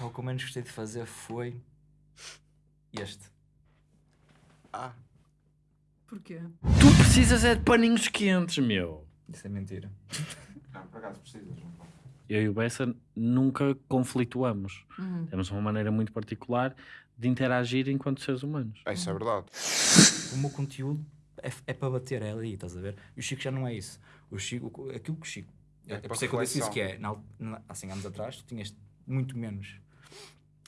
Pá, o que eu menos gostei de fazer foi este. Ah, Porquê? Tu precisas é de paninhos quentes, meu. Isso é mentira. não, por acaso precisas, não. Eu e o Bessa nunca conflituamos. Uhum. Temos uma maneira muito particular de interagir enquanto seres humanos. É, Isso é verdade. O meu conteúdo é, é para bater, é ali, estás a ver? E o Chico já não é isso. O Chico, aquilo que o Chico. É É, por isso é que eu disse isso, que é, na, na- há 100 anos atrás, tu tinhas muito menos,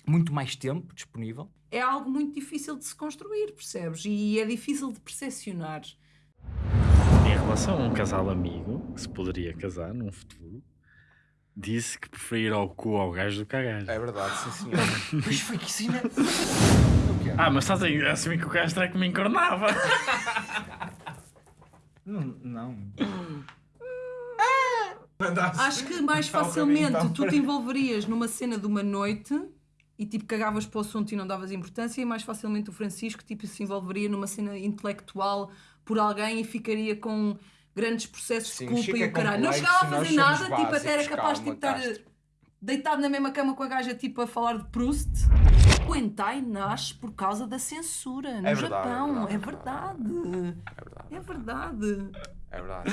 muito mais tempo disponível. É algo muito difícil de se construir, percebes? E é difícil de percepcionar. Em relação a um casal amigo, que se poderia casar num futuro, disse que preferia ir ao cu ao gajo do que à gaja. É verdade, sim senhor. Mas foi que sim, né? Ah, mas estás a assumir que o gajo é que me encornava. Não, não. Acho que mais facilmente tu te envolverias numa cena de uma noite e tipo cagavas para o assunto e não davas importância, e mais facilmente o Francisco tipo, se envolveria numa cena intelectual por alguém e ficaria com grandes processos Sim, de culpa e é o caralho. Não chegava a fazer nada, tipo, até era básicos, capaz de calma, tipo, estar Castro. deitado na mesma cama com a gaja tipo a falar de Proust. O hentai nasce por causa da censura no É verdade, é Japão. É verdade, verdade. É verdade. É verdade. É verdade.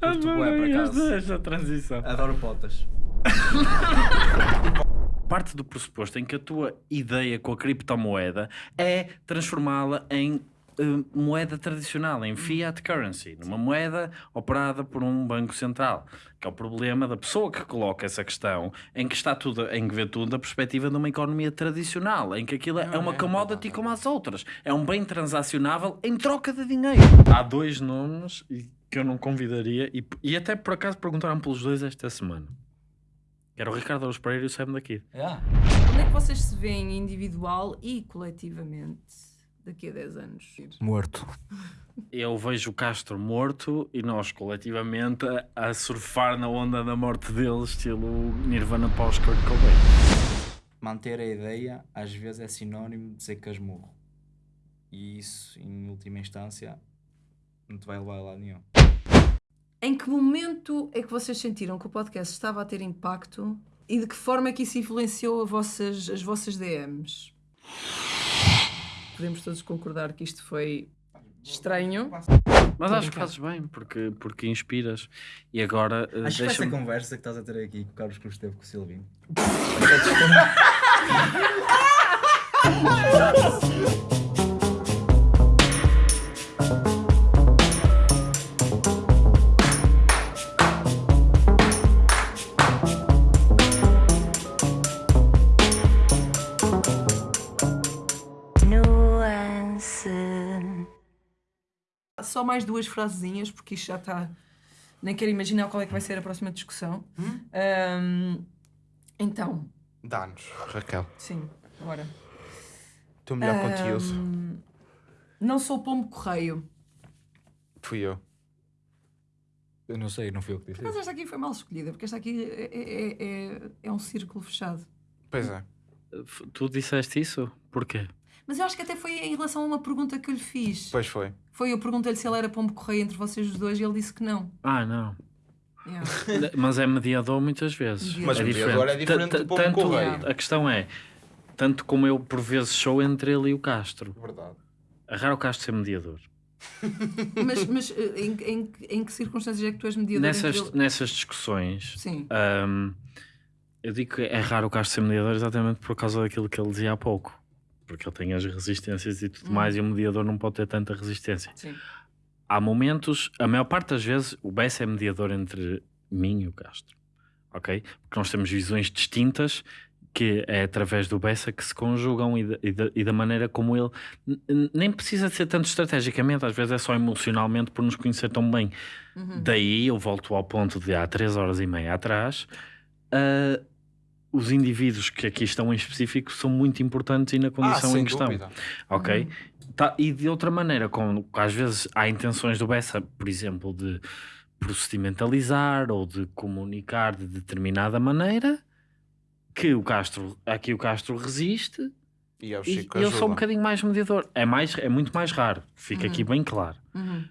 Curto bué, por acaso. esta transição. Adoro potas. Parte do pressuposto em que a tua ideia com a criptomoeda é transformá-la em eh, moeda tradicional, em fiat currency, numa moeda operada por um banco central, que é o problema da pessoa que coloca essa questão, em que está tudo, em que vê tudo da perspectiva de uma economia tradicional, em que aquilo é uma commodity como as outras, é um bem transacionável em troca de dinheiro. Há dois nomes que eu não convidaria e, e até por acaso perguntaram pelos dois esta semana. Que Era o Ricardo Aros Pereira e o Sam daqui. Yeah. Onde é que vocês se veem individual e coletivamente daqui a 10 anos? Morto. Eu vejo o Castro morto e nós coletivamente a, a surfar na onda da morte dele, estilo Nirvana pós-Kurt Cobain. Manter a ideia às vezes é sinónimo de dizer casmurro. E isso, em última instância, não te vai levar a lado nenhum. Em que momento é que vocês sentiram que o podcast estava a ter impacto e de que forma é que isso influenciou a vossas, as vossas DMs? Podemos todos concordar que isto foi estranho. Mas acho que fazes bem, porque, porque inspiras. E agora eh, Acho que essa conversa que estás a ter aqui com o Carlos Cruz teve com o Silvino. Só mais duas frasezinhas, porque isto já está. Nem quero imaginar qual é que vai ser a próxima discussão. Ahm, então, Dá-nos, Raquel. sim, bora. O teu melhor conteúdo. Não sou pombo correio. Fui eu. Eu não sei, não fui eu que disse Mas esta aqui foi mal escolhida, porque esta aqui é, é- é- é um círculo fechado. Pois é. Tu disseste isso? Porquê? Mas eu acho que até foi em relação a uma pergunta que eu lhe fiz. Pois foi. Foi, eu perguntei-lhe se ele era pombo correio entre vocês os dois e ele disse que não. Ah, não. Yeah. Mas é mediador muitas vezes. Mediador. Mas é mediador é diferente do pombo correio. A questão é, tanto como eu por vezes sou entre ele e o Castro. Verdade. É raro o Castro ser mediador. Mas, mas eh, em, em- em que circunstâncias é que tu és mediador Nessas, ele? nessas discussões, Sim. Ahm, eu digo que é raro o Castro ser mediador exatamente por causa daquilo que ele dizia há pouco. Porque ele tem as resistências e tudo Hum. mais, e o mediador não pode ter tanta resistência. Sim. Há momentos, a maior parte das vezes, o Bessa é mediador entre mim e o Castro. Ok? Porque nós temos visões distintas que é através do Bessa que se conjugam e da, e da- e da maneira como ele nem precisa de ser tanto estrategicamente, às vezes é só emocionalmente por nos conhecer tão bem. Uhum. Daí eu volto ao ponto de há três horas e meia atrás. ah, os indivíduos que aqui estão em específico são muito importantes e na Ah, condição sem em questão. dúvida. Ok? Tá, e de outra maneira, como às vezes há intenções do Bessa, por exemplo, de procedimentalizar ou de comunicar de determinada maneira, que o Castro, aqui o Castro resiste E é o E Chico eu sou um bocadinho mais mediador. É, mais, é muito mais raro, fica aqui bem claro.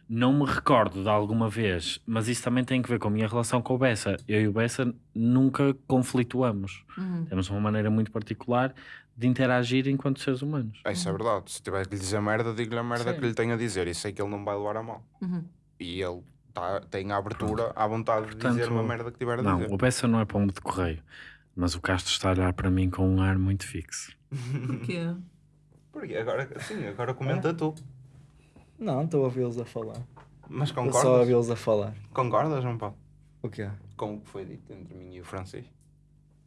Não me recordo de alguma vez, mas isso também tem que ver com a minha relação com o Bessa. Eu e o Bessa nunca conflituamos. Temos uma maneira muito particular de interagir enquanto seres humanos. Ah, Isso é verdade. Se tiver que lhe dizer merda, digo-lhe a merda Sim. que lhe tenho a dizer. E sei que ele não vai levar a mal. E ele tá, tem a abertura, à vontade de dizer Portanto, uma merda que tiver a Não, dizer. o Bessa não é pombo de correio, mas o Castro está a olhar para mim com um ar muito fixo. Porquê? Porque agora, sim, agora comenta tu. Não, estou a ouvi-los a falar. Mas Estou só a concordas? ouvi-los a falar. Concordas, João Paulo? O quê? Com o que foi dito entre mim e o Francisco?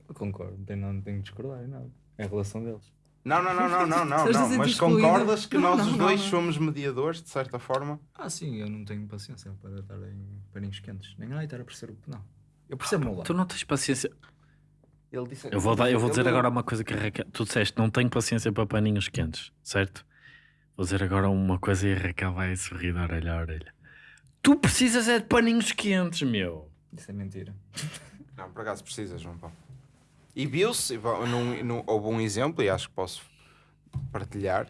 Eu concordo, não tenho, não tenho de discordar em nada. É a relação deles. Não, não, não, não, não, não, Estás a não. sentir Mas excluído? concordas que Não, nós não, os não, dois não. somos mediadores, de certa forma? Ah, sim, eu não tenho paciência para estar em paninhos quentes. Nem ai, estar a perceber o. Não. Eu percebo o meu lado. Tu não tens paciência. Ele disse, Eu vou, dar, eu vou dizer agora uma coisa que a Raquel. Tu disseste, não tenho paciência para paninhos quentes, certo? Vou dizer agora uma coisa e a Raquel vai sorrir de orelha a orelha. Tu precisas é de paninhos quentes, meu. Isso é mentira. Não, por acaso precisa, João Paulo. E viu-se, houve um exemplo, e acho que posso partilhar.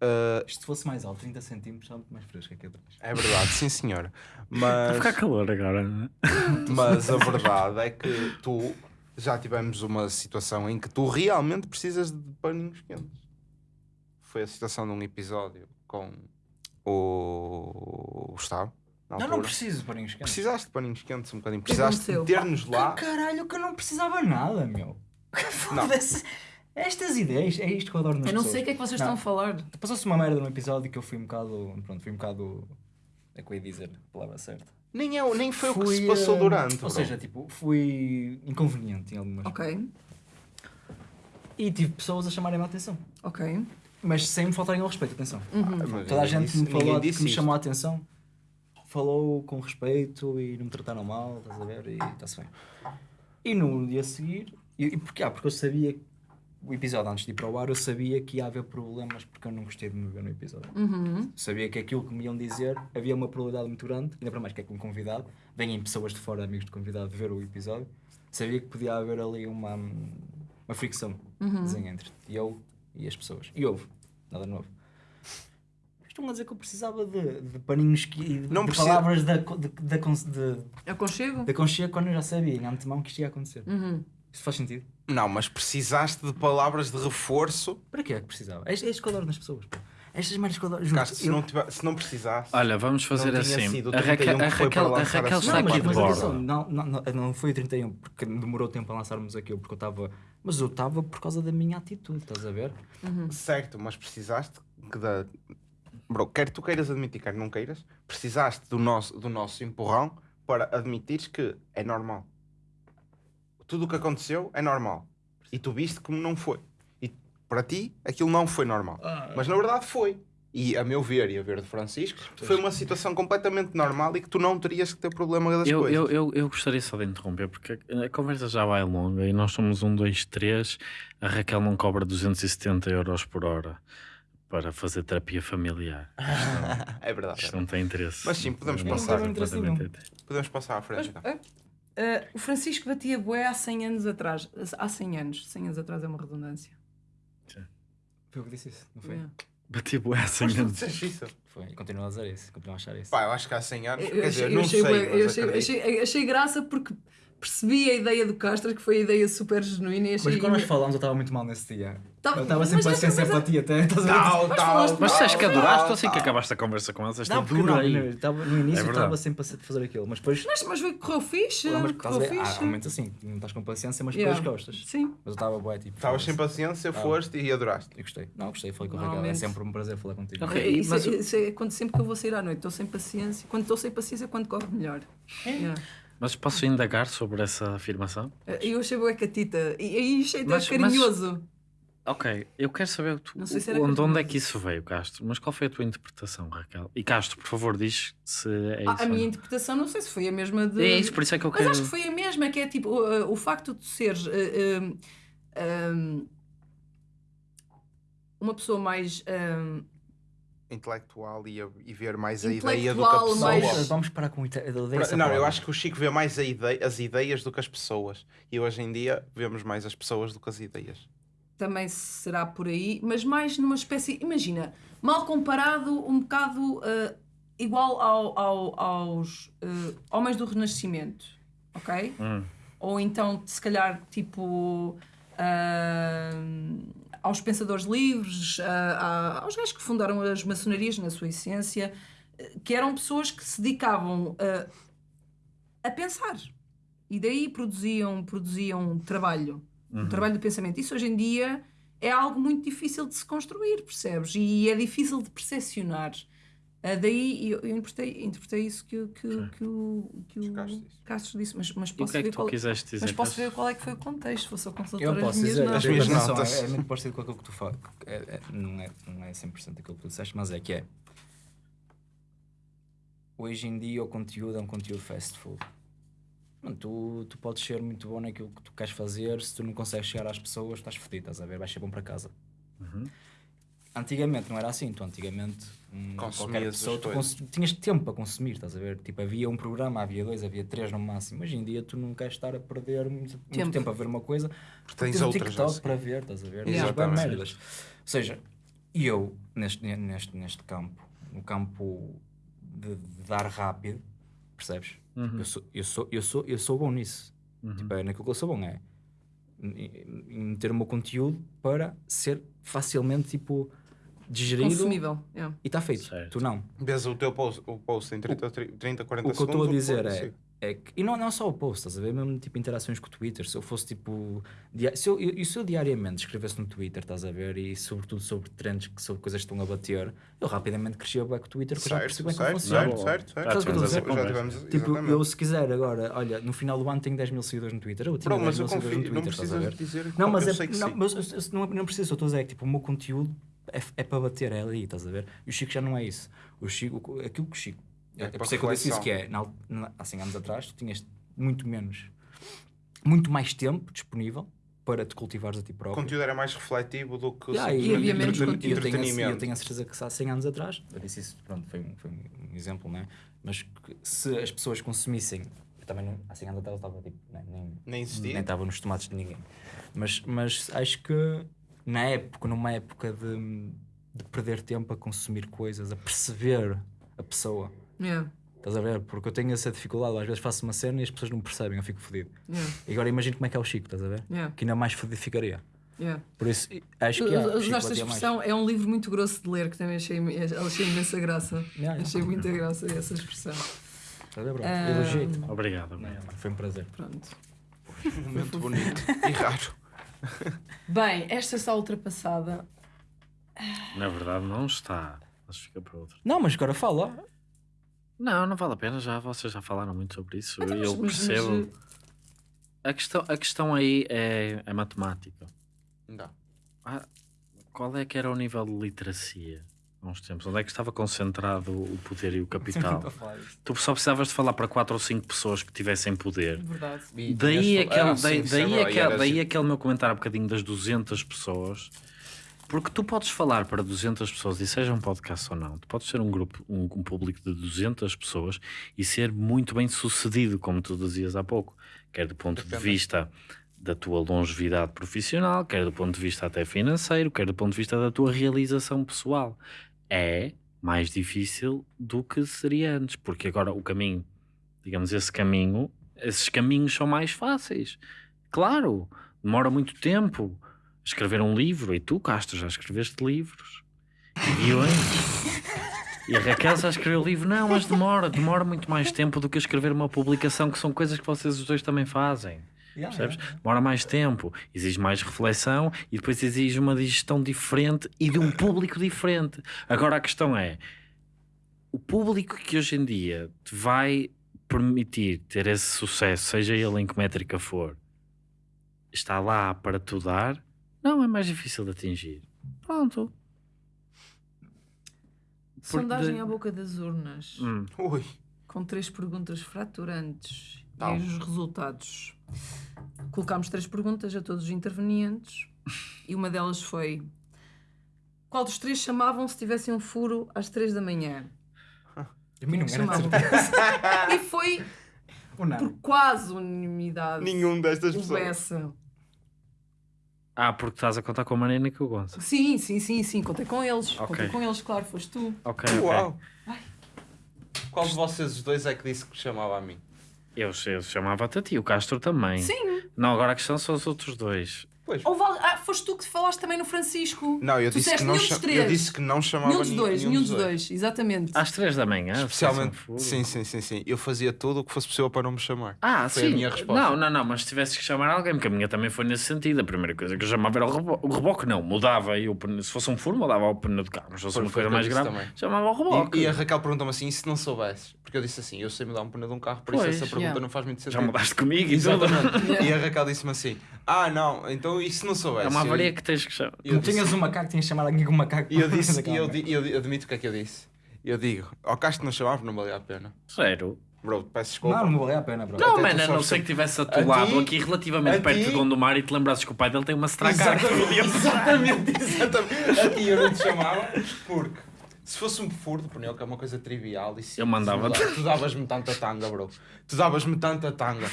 Uh, Isto se fosse mais alto, 30 centímetros, está muito mais fresco aqui atrás. é verdade, sim senhora. Vai Mas, ficar calor agora, não é? mas a verdade é que tu já tivemos uma situação em que tu realmente precisas de paninhos quentes. Foi a situação de um episódio com o Gustavo. Não, não preciso de paninhos quentes. Precisaste de paninhos quentes um bocadinho. que Precisaste aconteceu? ter-nos lá. Que caralho, que eu não precisava nada, meu. Foda-se. Estas ideias, é isto que eu adoro nas Eu não pessoas. sei o que é que vocês Não. estão a falar. Passou-se uma merda num episódio que eu fui um bocado. Pronto, fui um bocado. É que eu ia dizer a palavra certa. Nem, é, nem foi o que Fui, se passou eh, durante. Ou bro. seja, tipo, fui inconveniente em algumas Ok, E tive pessoas a chamarem-me a atenção. ok. Mas sem me faltarem ao respeito, atenção. Ah, mas Toda a gente disse- que me falou, que me chamou a atenção, falou com respeito e não me trataram mal, estás a ver? E está-se bem. E no dia a seguir, e, e porquê? Ah, porque eu sabia, que o episódio antes de ir para o ar, eu sabia que ia haver problemas porque eu não gostei de me ver no episódio. Uhum. Sabia que aquilo que me iam dizer havia uma probabilidade muito grande, ainda para mais que é com um convidado, vêm pessoas de fora, amigos de convidado, ver o episódio. Sabia que podia haver ali uma, uma fricção desenho entre eu e as pessoas. E houve, nada novo. Estão a dizer que eu precisava de, de paninhos que, de, Não de precisa- palavras de, de, de, de, de, Aconchego? de aconchego quando eu já sabia em antemão que isto ia acontecer. Uhum. Isso faz sentido? Não, mas precisaste de palavras de reforço. Para que é que precisava? É, é adoro nas pessoas. Pô. Estas merdas que eu adoro. Juro, Castro, se, eu- não tiver- se não precisasse. Olha, vamos fazer Não tinha assim. sido o A 31 Raquel, a que foi para Raquel, a lançar Raquel está Não, aqui de mas borda. atenção, não, não, não, não foi o 31 porque demorou tempo a lançarmos aquilo porque eu estava. Mas eu estava por causa da minha atitude, estás a ver? Certo, mas precisaste que da. Bro, quer tu queiras admitir, quer não queiras, precisaste do nosso, do nosso empurrão para admitires que é normal. Tudo o que aconteceu é normal. E tu viste como não foi. E para ti, aquilo não foi normal. Mas na verdade foi. E a meu ver e a ver de Francisco, foi uma situação completamente normal e que tu não terias que ter problema das Eu, coisas. eu, eu, eu gostaria só de interromper porque a a conversa já vai longa e nós somos um, dois, três. A Raquel não cobra 270 euros por hora para fazer terapia familiar. é verdade. Isto não tem interesse. Mas sim, podemos Não passar. interesse. Podemos passar à frente. Mas, então. ah, ah, o Francisco batia bué há 100 anos atrás. Há 100 anos. 100 anos atrás é uma redundância. Foi o que disse isso, não foi? Yeah. Bati bué assim Mas tu antes. disseste isso. Foi, e continuo a dizer isso, continuo a achar isso. Pá, eu acho que há 100 anos. Eu, quer dizer, achei, não eu achei, sei, bué- mas eu achei, achei- achei graça porque percebi a ideia do Castro, que foi a ideia super genuína e. Mas quando nós falámos, eu estava muito mal nesse dia. Tá- eu estava mas sem paciência coisa- para ti até. Estás a ver? Tal, Mas tal, Mas disseste que tal, adoraste tal, assim que tal. acabaste a conversa com elas. Esta Não, porque não, dura aí. não, estava- no início É estava sem paciência de fazer aquilo, mas depois. Mas, mas foi- correu fixe. Não, mas correu há fixe. momentos assim, não estás com paciência, mas Yeah. depois gostas. Sim. Mas eu estava bué, tipo. Estavas sem paciência, Ah. foste e adoraste. Eu gostei. Não, gostei, falei com a Raquel. É sempre um prazer falar contigo. Ok. É, Isso, mas é, o- isso é quando, sempre que eu vou sair à noite, estou sem paciência. Quando estou sem paciência, é quando corre melhor. Yeah. Mas posso indagar sobre essa afirmação? Eh, Eu achei bué catita. E aí achei Mas- mas- carinhoso. Ok, eu quero saber tu, Não sei se era onde, onde é que isso veio, Castro. Mas qual foi a tua interpretação, Raquel? E Castro, por favor, diz se é isso. Ah, a minha não. interpretação, não sei se foi a mesma de. É isso, por isso é que eu Mas quero. acho que foi a mesma, que é tipo o, o facto de seres eh, um, um, uma pessoa mais um, Intelectual e, a- e ver mais a ideia do que a pessoa. mais- Vamos, parar com eu essa Não, eu palavra. acho que o Chico vê mais a ideia, as ideias do que as pessoas. E hoje em dia vemos mais as pessoas do que as ideias. Também será por aí, mas mais numa espécie, imagina, mal comparado, um bocado eh, igual ao- ao- aos eh, homens do Renascimento, ok? Hum. Ou então, se calhar, tipo. ah, aos pensadores livres, aos gajos que fundaram as maçonarias na sua essência, que eram pessoas que se dedicavam a pensar. E daí produziam, produziam trabalho. Um trabalho de pensamento. Isso hoje em dia é algo muito difícil de se construir, percebes? E é difícil de percepcionar. Ah, daí eu, eu interpretei, interpretei isso que, o- que, o- que, o, que o Castro disse. Mas, mas posso que é que ver tu qual, dizer? mas posso ver qual é que foi o contexto, vou só Eu consultar as posso minhas dizer, notas. As minhas notas. É, é muito parecido com aquilo que tu falas. É, é, não, é, não é 100% aquilo que tu disseste, mas é que é. Hoje em dia o conteúdo é um conteúdo fast food. Mano, tu, tu podes ser muito bom naquilo que tu queres fazer, se tu não consegues chegar às pessoas, estás fodido, estás a ver? Vais ser bom para casa. Uhum. Antigamente não era assim, tu antigamente hum, qualquer pessoa tu cons- tinhas tempo para consumir, estás a ver? Tipo, havia um programa, havia dois, havia três no máximo. Hoje em dia tu não queres estar a perder muito muito Tempo. tempo, a ver uma coisa porque tens tens o outras TikTok assim. para ver, estás a ver? Yeah. Tens merdas. Ou seja, eu neste, neste, neste campo, no campo de, de dar rápido, percebes? Uhum. Eu, sou, eu, sou, eu, sou, eu sou bom nisso. Uhum. Tipo, é naquilo que eu sou bom, é em meter o meu conteúdo para ser facilmente tipo digerido Consumível. yeah. e está feito. Certo. Tu não. Vês o teu post, o post em 30, 30 40 O que eu segundos. estou a dizer o é, é que, e não, não só o post, estás a ver? Mesmo tipo interações com o Twitter. Se eu fosse tipo. dia- se, eu, eu- e se eu diariamente escrevesse no Twitter, estás a ver? E sobretudo sobre trends, que sobre coisas que estão a bater, eu rapidamente crescia bem com o Twitter, porque eu já Certo, percebi bem como certo, funciona. certo, certo, certo. Eu estou a dizer? Já tivemos, Tipo, exatamente. eu se quiser agora, olha, no final do ano tenho 10 mil seguidores no Twitter. Eu tinha Bro, 10 mas mil eu seguidores confio, no não Twitter, estás a ver? dizer. Não, mas, eu é, sei que não, sim. mas eu- eu- não, não preciso, eu estou a dizer que tipo, o meu conteúdo é, é para bater, é ali, estás a ver? E o Chico já não é isso. O Chico, aquilo que o Chico. É É, para por isso é que eu disse isso reflexão. que é, na, na- há 100 anos atrás, tu tinhas muito menos, muito mais tempo disponível para te cultivares a ti O próprio. conteúdo era mais refletivo do que Yeah, E havia menos entreten- conteúdo. eu tenho, a, eu entretenimento. tenho a certeza que se há 100 anos atrás, eu disse isso, pronto, foi um, foi um exemplo, não é? Mas que se as pessoas consumissem, eu também não, há 100 anos atrás eu estava tipo, nem, nem, Nem existia. nem estava nos tomates de ninguém. Mas, mas acho que na época, numa época de, de perder tempo a consumir coisas, a perceber a pessoa, Yeah, estás a ver? Porque eu tenho essa dificuldade, às vezes faço uma cena e as pessoas não percebem, eu fico fodido. yeah, E agora imagino como é que é o Chico, estás a ver? yeah, Que ainda mais fodido ficaria. yeah. Por isso, acho que. Usaste a expressão, é um livro muito grosso de ler, que também achei, achei imensa graça. Yeah, yeah. Achei muita graça essa expressão. Estás a ver, bro? Ah, Elogiei-te. Obrigado. obrigado. Foi um prazer. Pronto. Um momento bonito e raro. Bem, esta está ultrapassada. Na verdade, não está. Mas fica para outro. Não, mas agora fala. Não, não vale a pena. Já, vocês já falaram muito sobre isso. E mas- eu mas- percebo. mas, A, questão, a questão aí é, é matemática. Não. Ah, qual é que era o nível de literacia há uns tempos? Onde é que estava concentrado o poder e o capital? tu só precisavas de falar para quatro ou cinco pessoas que tivessem poder. Verdade. Daí, aquele, daí, daí, aquele, aquele, daí aquele meu comentário há bocadinho das 200 pessoas. Porque tu podes falar para 200 pessoas, e seja um podcast ou não, tu podes ser um grupo, um, um público de 200 pessoas e ser muito bem sucedido, como tu dizias há pouco, quer do ponto de Depende. vista da tua longevidade profissional, quer do ponto de vista até financeiro, quer do ponto de vista da tua realização pessoal. É mais difícil do que seria antes, porque agora o caminho, digamos, esse caminho, esses caminhos são mais fáceis. Claro, demora muito tempo escrever um livro, e tu, Castro, já escreveste livros, e guiões. E a Raquel já escreveu livro, não, mas demora, demora muito mais tempo do que escrever uma publicação, que são coisas que vocês os dois também fazem. Percebes? Demora mais tempo, exige mais reflexão e depois exige uma digestão diferente e de um público diferente. Agora a questão é: o público que hoje em dia te vai permitir ter esse sucesso, seja ele em que métrica for, está lá para tu dar? Não, é mais difícil de atingir. Pronto. Porque Sondagem de- à boca das urnas. Hum. Ui. com três perguntas fraturantes Tal. e os resultados. Colocámos três perguntas a todos os intervenientes e uma delas foi: Qual dos três chamavam se tivessem um furo às três da manhã? A mim não Chamavam. E foi não? por quase unanimidade. Nenhum destas pessoas. Bessa. Ah, porque estás a contar com a Marina e com o Gonçalo. Sim, sim, sim, sim. Contei com eles. Ok. Contei com eles, claro, foste tu. Ok, ok. Uau! Qual de vocês os dois é que disse que chamava a mim? Eu, eu chamava-te a ti, o Castro também. Sim. Não, agora a questão são os outros dois. Pois. Al- Ah, foste tu que falaste também no Francisco. Não, eu Tu disse, que disseste não nenhum cha- dos três. eu disse que não chamava Nenhum dos dois, nenhum dos dois, exatamente. Às três da manhã. Especialmente, sim, sim, sim, sim. Eu fazia tudo o que fosse possível para não me chamar. Ah, Foi sim. a minha resposta. Não, não, não, mas se tivesses que chamar alguém, porque a minha também foi nesse sentido. A primeira coisa que eu chamava era o reboque. O reboque não, mudava. Eu, se fosse um furo, mudava o pneu do carro. Mas se fosse uma coisa mais grave, também. chamava o reboque. E, e a Raquel perguntou-me assim: e se não soubesses? Porque eu disse assim: eu sei mudar um pneu de um carro, por isso Pois, essa pergunta yeah. não faz muito sentido. Já mudaste comigo e tudo. Exatamente. E a Raquel disse-me assim: ah, não, então se não soubesse? É uma Eu- avaria que tens que chamar. eu Não disse- tinhas um macaco, tinhas alguém com um macaco. E eu disse, e eu, di- eu, di- admito o que é que eu disse. Eu digo, ao Castro não chamava, não valia a pena. Sério. Bro, peço desculpa. Não, não valia a pena, bro. Não, Até tu mano, a não sei que- que tivesse A atolado ti- aqui relativamente a perto ti- de Gondomar e te lembrasses que o pai dele tem uma Stracar. Exatamente, exatamente, exatamente. A ti eu não te chamava porque se fosse um furo de pneu, que é uma coisa trivial, e se, Eu mandava-te. se Tu davas-me tanta tanga, bro. Tu davas-me tanta tanga.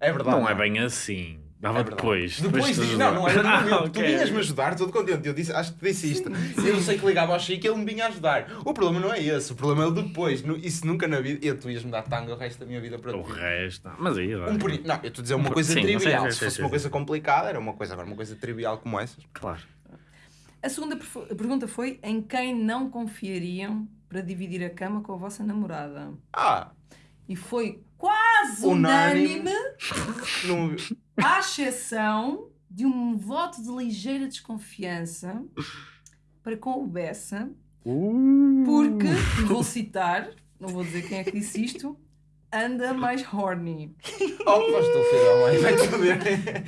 É verdade. Não é bem assim. Dava É depois. Depois, de diz, não, não era no Ah, momento. Tu vinhas-me ajudar, todo contente. Eu disse, acho que te disse isto. Eu sei que ligava ao Chico e ele me vinha ajudar. O problema não é esse, o problema é o depois. Isso nunca na vida. Eu, tu ias-me dar tanga o resto da minha vida para O ti. resto. não. Mas aí, Um peri- Não, eu estou a dizer uma Um coisa sim, trivial. sim, sim, Se sim, fosse sim, uma sim. coisa complicada, era uma coisa. Agora, uma coisa trivial como essas. claro. A segunda pergunta foi: em quem não confiariam para dividir a cama com a vossa namorada? Ah, E foi quase Unânime. unânime, não... à exceção de um voto de ligeira desconfiança para com o Bessa, porque, e vou citar, não vou dizer quem é que disse isto, anda mais horny. Oh, mas tu, filho da mãe, foder.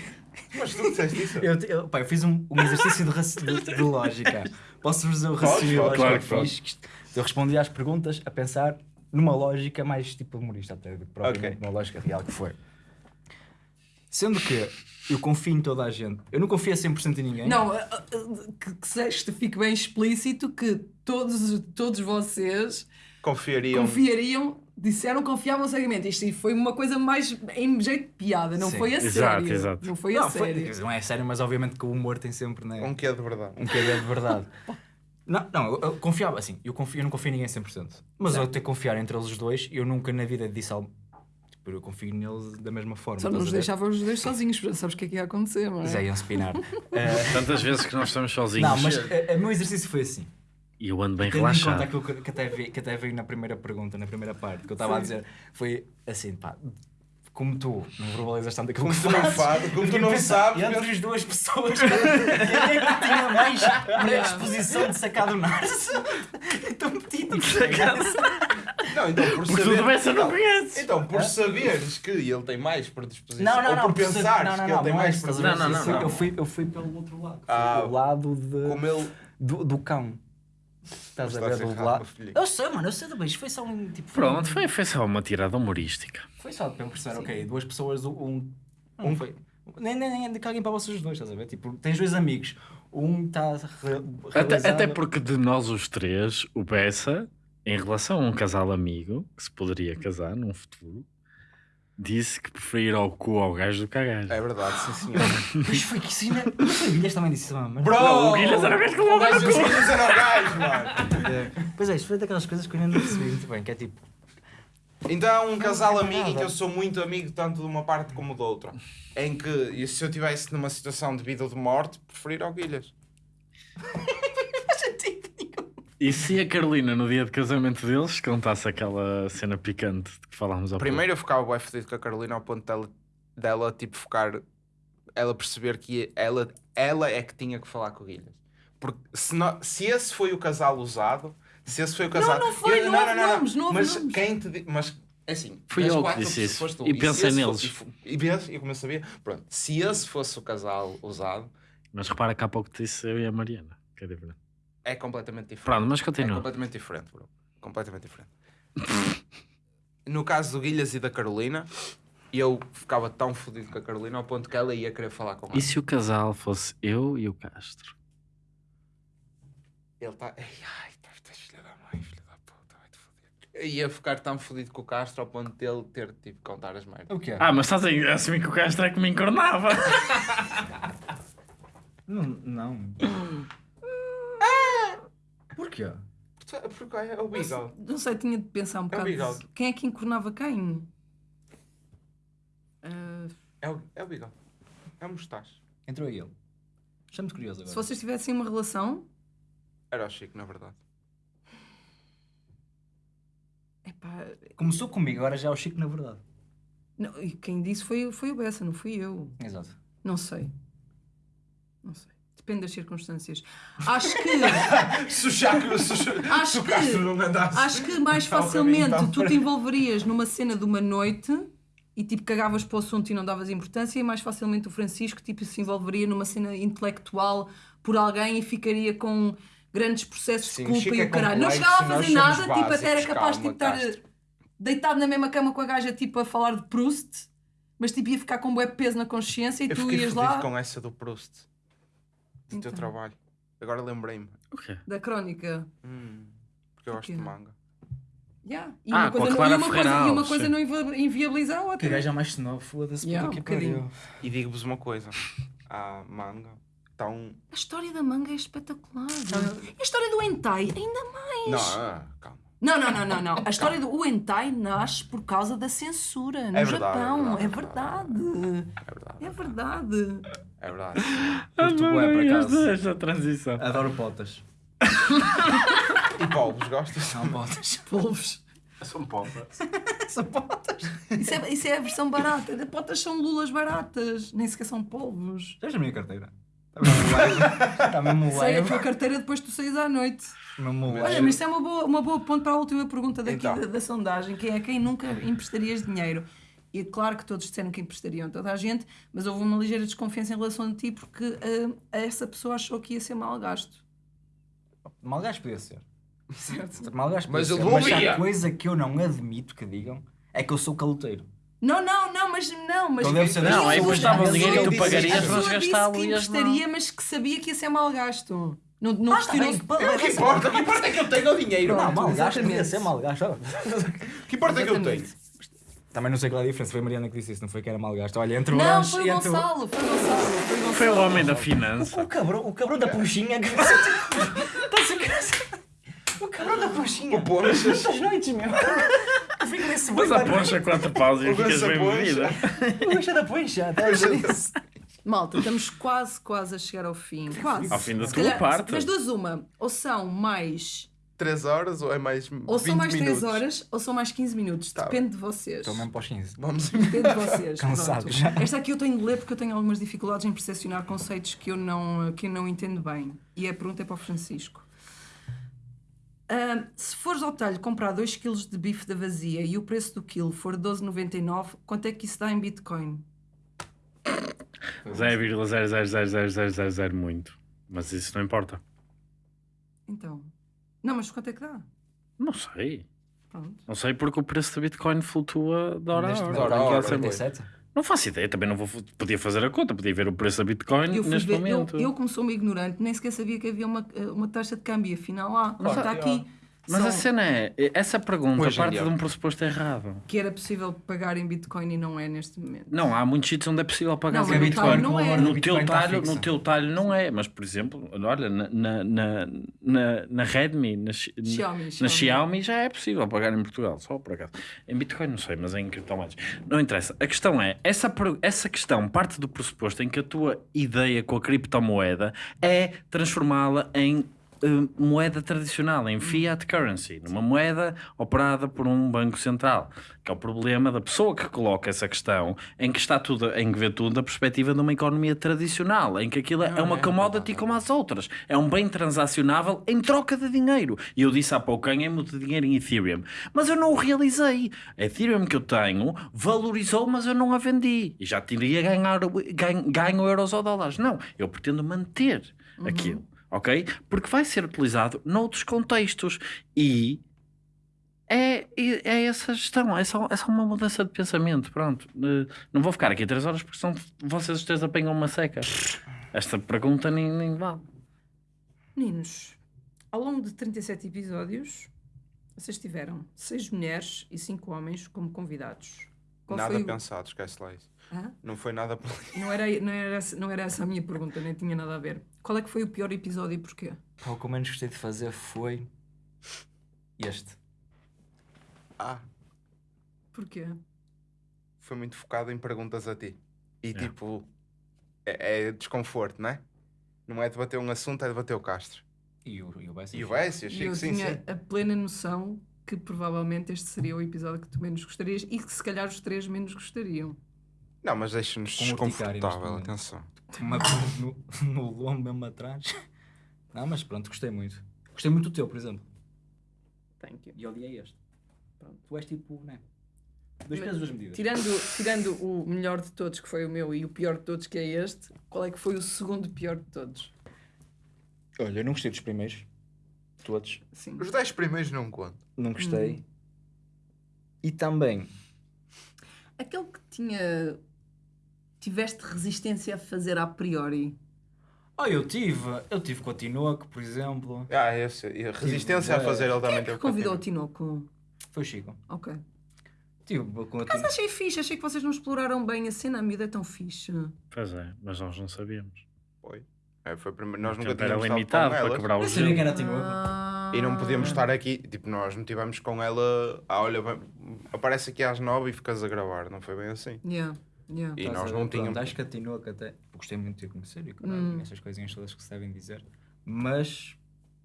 Mas tu disseste isso? Eu, eu, pá, eu fiz um, um exercício de, de- de lógica. Posso dizer o raciocínio lógico claro que que fiz? Isto- Eu respondi às perguntas a pensar numa lógica mais tipo humorista, até do que propriamente Ok. uma lógica real que foi. Sendo que eu confio em toda a gente. Eu não confio a 100% em ninguém. Não, a- a- que, que seja- fique bem explícito que todos, todos vocês Confiariam. confiariam, disseram que confiavam cegamente. Isto foi uma coisa mais em jeito de piada, não Sim. foi a Exato, sério. exato. Não foi a Não, foi- sério. não é sério, mas obviamente que o humor tem sempre né, Um que é de verdade. um quê de verdade. Não, não, eu, eu confiava, assim, eu, confio, eu não confio em ninguém 100%. Mas eu até confiar entre eles dois, eu nunca na vida disse algo. Tipo, eu confio neles da mesma forma. Só nos ver? deixava os dois sozinhos, já sabes o que é que ia acontecer, não é? Eles iam spinar. Eh, Tantas vezes que nós estamos sozinhos. não, mas eh, o meu exercício foi assim. E eu ando bem Tendo em conta relaxado. aquilo que, que, até vi, que até veio na primeira pergunta, na primeira parte, que eu estava a dizer, foi assim, pá, como tu não verbalizas tanto aquilo Como que tu não fazes, como tu não pensar, sabes, Entre as duas pessoas, quem é que tinha mais predisposição de sacar do Narso? Estou metido. Não, então por Porque tu saber. também só não conheces. Então, por saberes que ele tem mais predisposição. Não, não, ou não. por percebe- pensares não, não, que ele não, tem não é mais ver? Não, não, Eu fui- não. Eu fui, eu fui pelo outro lado. Ah, pelo lado de, Como ele. do, do cão. Estás a ver? Estás Do lado. Eu sei, mano, eu sei do beijo. Foi só um tipo. Pronto, foi, foi só uma tirada humorística. Foi só para eu perceber, ok, duas pessoas, um. Um foi. Nem, nem, nem é de alguém para vocês dois, estás a ver? Tipo, tens dois amigos. Um está Até, até porque de nós os três, o Bessa, em relação a um casal amigo, que se poderia casar num futuro, disse que preferia ir ao cu ao gajo do que à gaja. É verdade, sim senhor. Pois foi que sim, né? Não foi o Guilherme também disse isso, mano. Bro! Não, o Guilherme era o gajo que O levava gajo no cu. disse que era o gajo, mano. Pois é, isto foi daquelas coisas que eu ainda não percebi muito bem, que é tipo. Então é um casal é amigo em nada. que eu sou muito amigo tanto de uma parte como de outra. Em que, e se eu estivesse numa situação de vida ou de morte, preferir ao Guilhas. E se a Carolina, no dia de casamento deles, contasse aquela cena picante de que falámos ao Primeiro eu ficava bem fedido com a Carolina ao ponto dela, dela tipo ficar. Ela perceber que ela, ela é que tinha que falar com o Guilhas. Porque se, não- se esse foi o casal usado, se esse foi o casal. não foi, não houve nomes, não houve mas nomes. quem te Mas assim. Fui eu que disse isso. tu. E se pensei neles. fo- E, e, e como eu sabia, pronto. Se esse fosse o casal usado, Mas repara que há pouco te disse eu e a Mariana, que é diferente. É completamente diferente. Pronto, mas É continua. completamente diferente, bro. Completamente diferente. no caso do Guilhas e da Carolina, eu ficava tão fodido com a Carolina ao ponto que ela ia querer falar com ela. E se o casal fosse eu e o Castro? Ele está. Ai, ai, tá- estás filha da mãe, filha da puta, vai-te foder. Eu ia ficar tão fodido com o Castro ao ponto dele ter tipo contar as merdas. O que é? Ah, mas estás a assumir que o Castro é que me encornava. Não. não. Porquê? Porque é o Beagle. Não sei, tinha de pensar um É o bocado. bigode. quem é que encornava quem? Ah, É o, é o Beagle. É o Mustache. Entrou ele. Estou muito curioso se agora. vocês tivessem uma relação, Era o Chico, na verdade. epá, Começou comigo, agora já é o Chico na verdade. não, e quem disse foi, foi o Bessa, não fui eu. Exato. Não sei. Não sei. Depende das circunstâncias. Acho que. Se o Acho que- não. Acho que mais facilmente tu te envolverias numa cena de uma noite e tipo cagavas para o assunto e não davas importância, e mais facilmente o Francisco tipo, se envolveria numa cena intelectual por alguém e ficaria com grandes processos Sim, de culpa e o caralho. Não chegava a fazer nada, tipo, até era capaz de calma, tipo, estar Castro. deitado na mesma cama com a gaja tipo a falar de Proust, mas tipo ia ficar com um bué peso na consciência e Eu tu ias lá com essa do Proust. Do teu Então. trabalho. Agora lembrei-me. O quê? da crónica. Hum, porque eu gosto de manga. Yeah. E, Ah, uma com a coisa não, Clara e uma coisa, e uma coisa não invi- inviabiliza a Que outra. gajo é mais senão, foda-se. Yeah, puta um que pariu. bocadinho. E digo-vos uma coisa. A manga está um... A história da manga é espetacular. E a história do hentai, ainda mais. Não, ah, calma. Não, não, não, não, não. A história do o hentai nasce por causa da censura no É verdade, Japão. é É verdade, verdade. É verdade. É verdade. É verdade. Curto bué, por acaso. Esta, transição. Adoro potas. E polvos, gostas? São potas. Polvos. São polvos. São potas. Isso é, isso é a versão barata. De potas são lulas baratas. Nem sequer são polvos. Viste a minha carteira? Está mesmo leve. Está mesmo Sei a leve. tua carteira depois tu saís à noite. Olha, mas isso é uma boa, uma boa ponto para a última pergunta daqui Então. da, da sondagem, que é quem nunca emprestarias dinheiro? E é claro que todos disseram que emprestariam toda a gente, mas houve uma ligeira desconfiança em relação a ti porque ah, essa pessoa achou que ia ser mal gasto. Malgasto podia ser. Certo? Malgasto podia Mas ser. eu Mas a coisa que eu não admito que digam é que eu sou caloteiro. Não, não, não, mas não, mas Então deve ser Não, das é emprestava que o dinheiro e tu pagarias, mas gastá-lo que emprestaria, mas que sabia que ia ser mal gasto. Não, não Ah, questionou-se. tá bem, O que importa? O que importa é que eu tenho o dinheiro. Não, malgasto podia exatamente. ser malgasto. O que importa é que eu tenho. Também não sei qual é a diferença. Foi a Mariana que disse isso, não foi que era malgasto. Olha, entre o Não, lanche foi o entre o... Gonçalo, foi o Gonçalo. Foi, o Gonçalo. Foi o homem da finança. O cabrão, o cabrão da puxinha que você Está a ser O cabrão da puxinha. O Ponchas. Muitas noites, meu. Eu fico nesse Mas a poncha quatro paus e O ficas Gonça bem bebida. O lanche da poncha. Isso. Malta, estamos quase, quase a chegar ao fim. Quase. Ao fim da Se tua calhar, parte. Das duas, uma. Ou são mais. 3 horas ou é mais 20 Ou são mais minutos? 3 horas ou são mais 15 minutos. Tá Depende de vocês. Estou mesmo para os 15. Vamos Depende de vocês. Cansado já. Esta aqui eu tenho de ler porque eu tenho algumas dificuldades em percepcionar conceitos que eu não, que eu não entendo bem. E a pergunta é para o Francisco. Ahm, se fores ao talho comprar 2 kg de bife da vazia e o preço do quilo for 12,99, quanto é que isso dá em Bitcoin? 0,0000000 muito. Mas isso não importa. Então. Não, mas quanto é que dá? Não sei. Pronto. Não sei porque o preço do Bitcoin flutua de hora a Neste hora. hora a momento, hora, Aquilo sempre- 47. Não faço ideia, também não vou. Podia fazer a conta, podia ver o preço da Bitcoin Eu, neste ver- eu, momento. eu, como sou uma ignorante, nem sequer sabia que havia uma, uma taxa de câmbio. Afinal, lá, Claro está há. Mas São- a cena é, essa pergunta Hoje em parte de um pressuposto errado. que era possível pagar em Bitcoin e não é neste momento. Não, há muitos sítios onde é possível pagar Não, mas no Bitcoin. não é. No Bitcoin teu, talho, no teu talho não é, mas por exemplo, olha, na, na, na, na, Redmi, na, Xi- Xiaomi, na Xiaomi. Xiaomi já é possível pagar em Portugal, só por acaso. Em Bitcoin não sei, mas em criptomoedas. Não interessa. A questão é, essa, essa questão parte do pressuposto em que a tua ideia com a criptomoeda é transformá-la em moeda tradicional, em fiat currency, numa moeda operada por um banco central, que é o problema da pessoa que coloca essa questão, em que está tudo, em que vê tudo da perspectiva de uma economia tradicional, em que aquilo é uma é commodity como as outras, é um bem transacionável em troca de dinheiro. E eu disse há pouco, ganhei muito dinheiro em Ethereum, mas eu não o realizei. A Ethereum que eu tenho valorizou, mas eu não a vendi. E já teria ganhar, ganho, ganho euros ou dólares. Não, eu pretendo manter aquilo ok? Porque vai ser utilizado noutros contextos e é, é, essa gestão, é só, é só uma mudança de pensamento, pronto. Eh, Não vou ficar aqui três horas porque senão vocês os três apanham uma seca. Esta pergunta nem, nem vale. Meninos, ao longo de 37 episódios, vocês tiveram 6 mulheres e 5 homens como convidados. Qual nada foi o- pensado, esquece lá isso. Hã? Não foi nada. Não era, não, era, essa- não era essa a minha pergunta, nem tinha nada a ver. Qual é que foi o pior episódio e porquê? Pá, o que eu menos gostei de fazer foi este. Ah, Porquê? foi muito focado em perguntas a ti. E É. tipo, é, é desconforto, não é? Não é debater um assunto, é debater o Castro. E o, e o Bessie. E o Bessie, Chico, eu sim, tinha sim. a plena noção que provavelmente este seria o episódio que tu menos gostarias e que se calhar os três menos gostariam. Não, mas deixa-nos desconfortável, atenção. Uma no, no lombo mesmo atrás. Não, mas pronto, gostei muito. Gostei muito do teu, por exemplo. Thank you. E odiei este. Pronto, tu és tipo, né? Dois pesos, duas medidas. Tirando, tirando o melhor de todos, que foi o meu, e o pior de todos, que é este, qual é que foi o segundo pior de todos? Olha, eu não gostei dos primeiros. Todos. Sim. Os 10 primeiros não conto. Não gostei. E também, Aquele que tinha. Tiveste resistência a fazer a priori. oh, eu tive, eu tive com a Tinoco, por exemplo. Ah, esse. e a resistência a fazer ele Quem também é que teve convidou o. Tinoco? Foi o Chico. Ok. Tive com a Mas Tinoco. achei fixe, achei que vocês não exploraram bem a cena, a miúda é tão fixe. Pois é, mas nós não sabíamos. Foi. É, foi primeiro- Nós nunca tempo era tínhamos estado limitado com para elas. quebrar o Eu sabia que gelo. era a Tinoco. Ah. E não podíamos estar aqui, tipo, nós não tivemos com ela, ah, olha, vai- aparece aqui às nove e ficas a gravar, não foi bem assim. Yeah, yeah. E nós a não tínhamos. Acho que a Tinoco até. Gostei muito de conhecer e caralho, Hum. essas coisinhas todas que se devem dizer. Mas,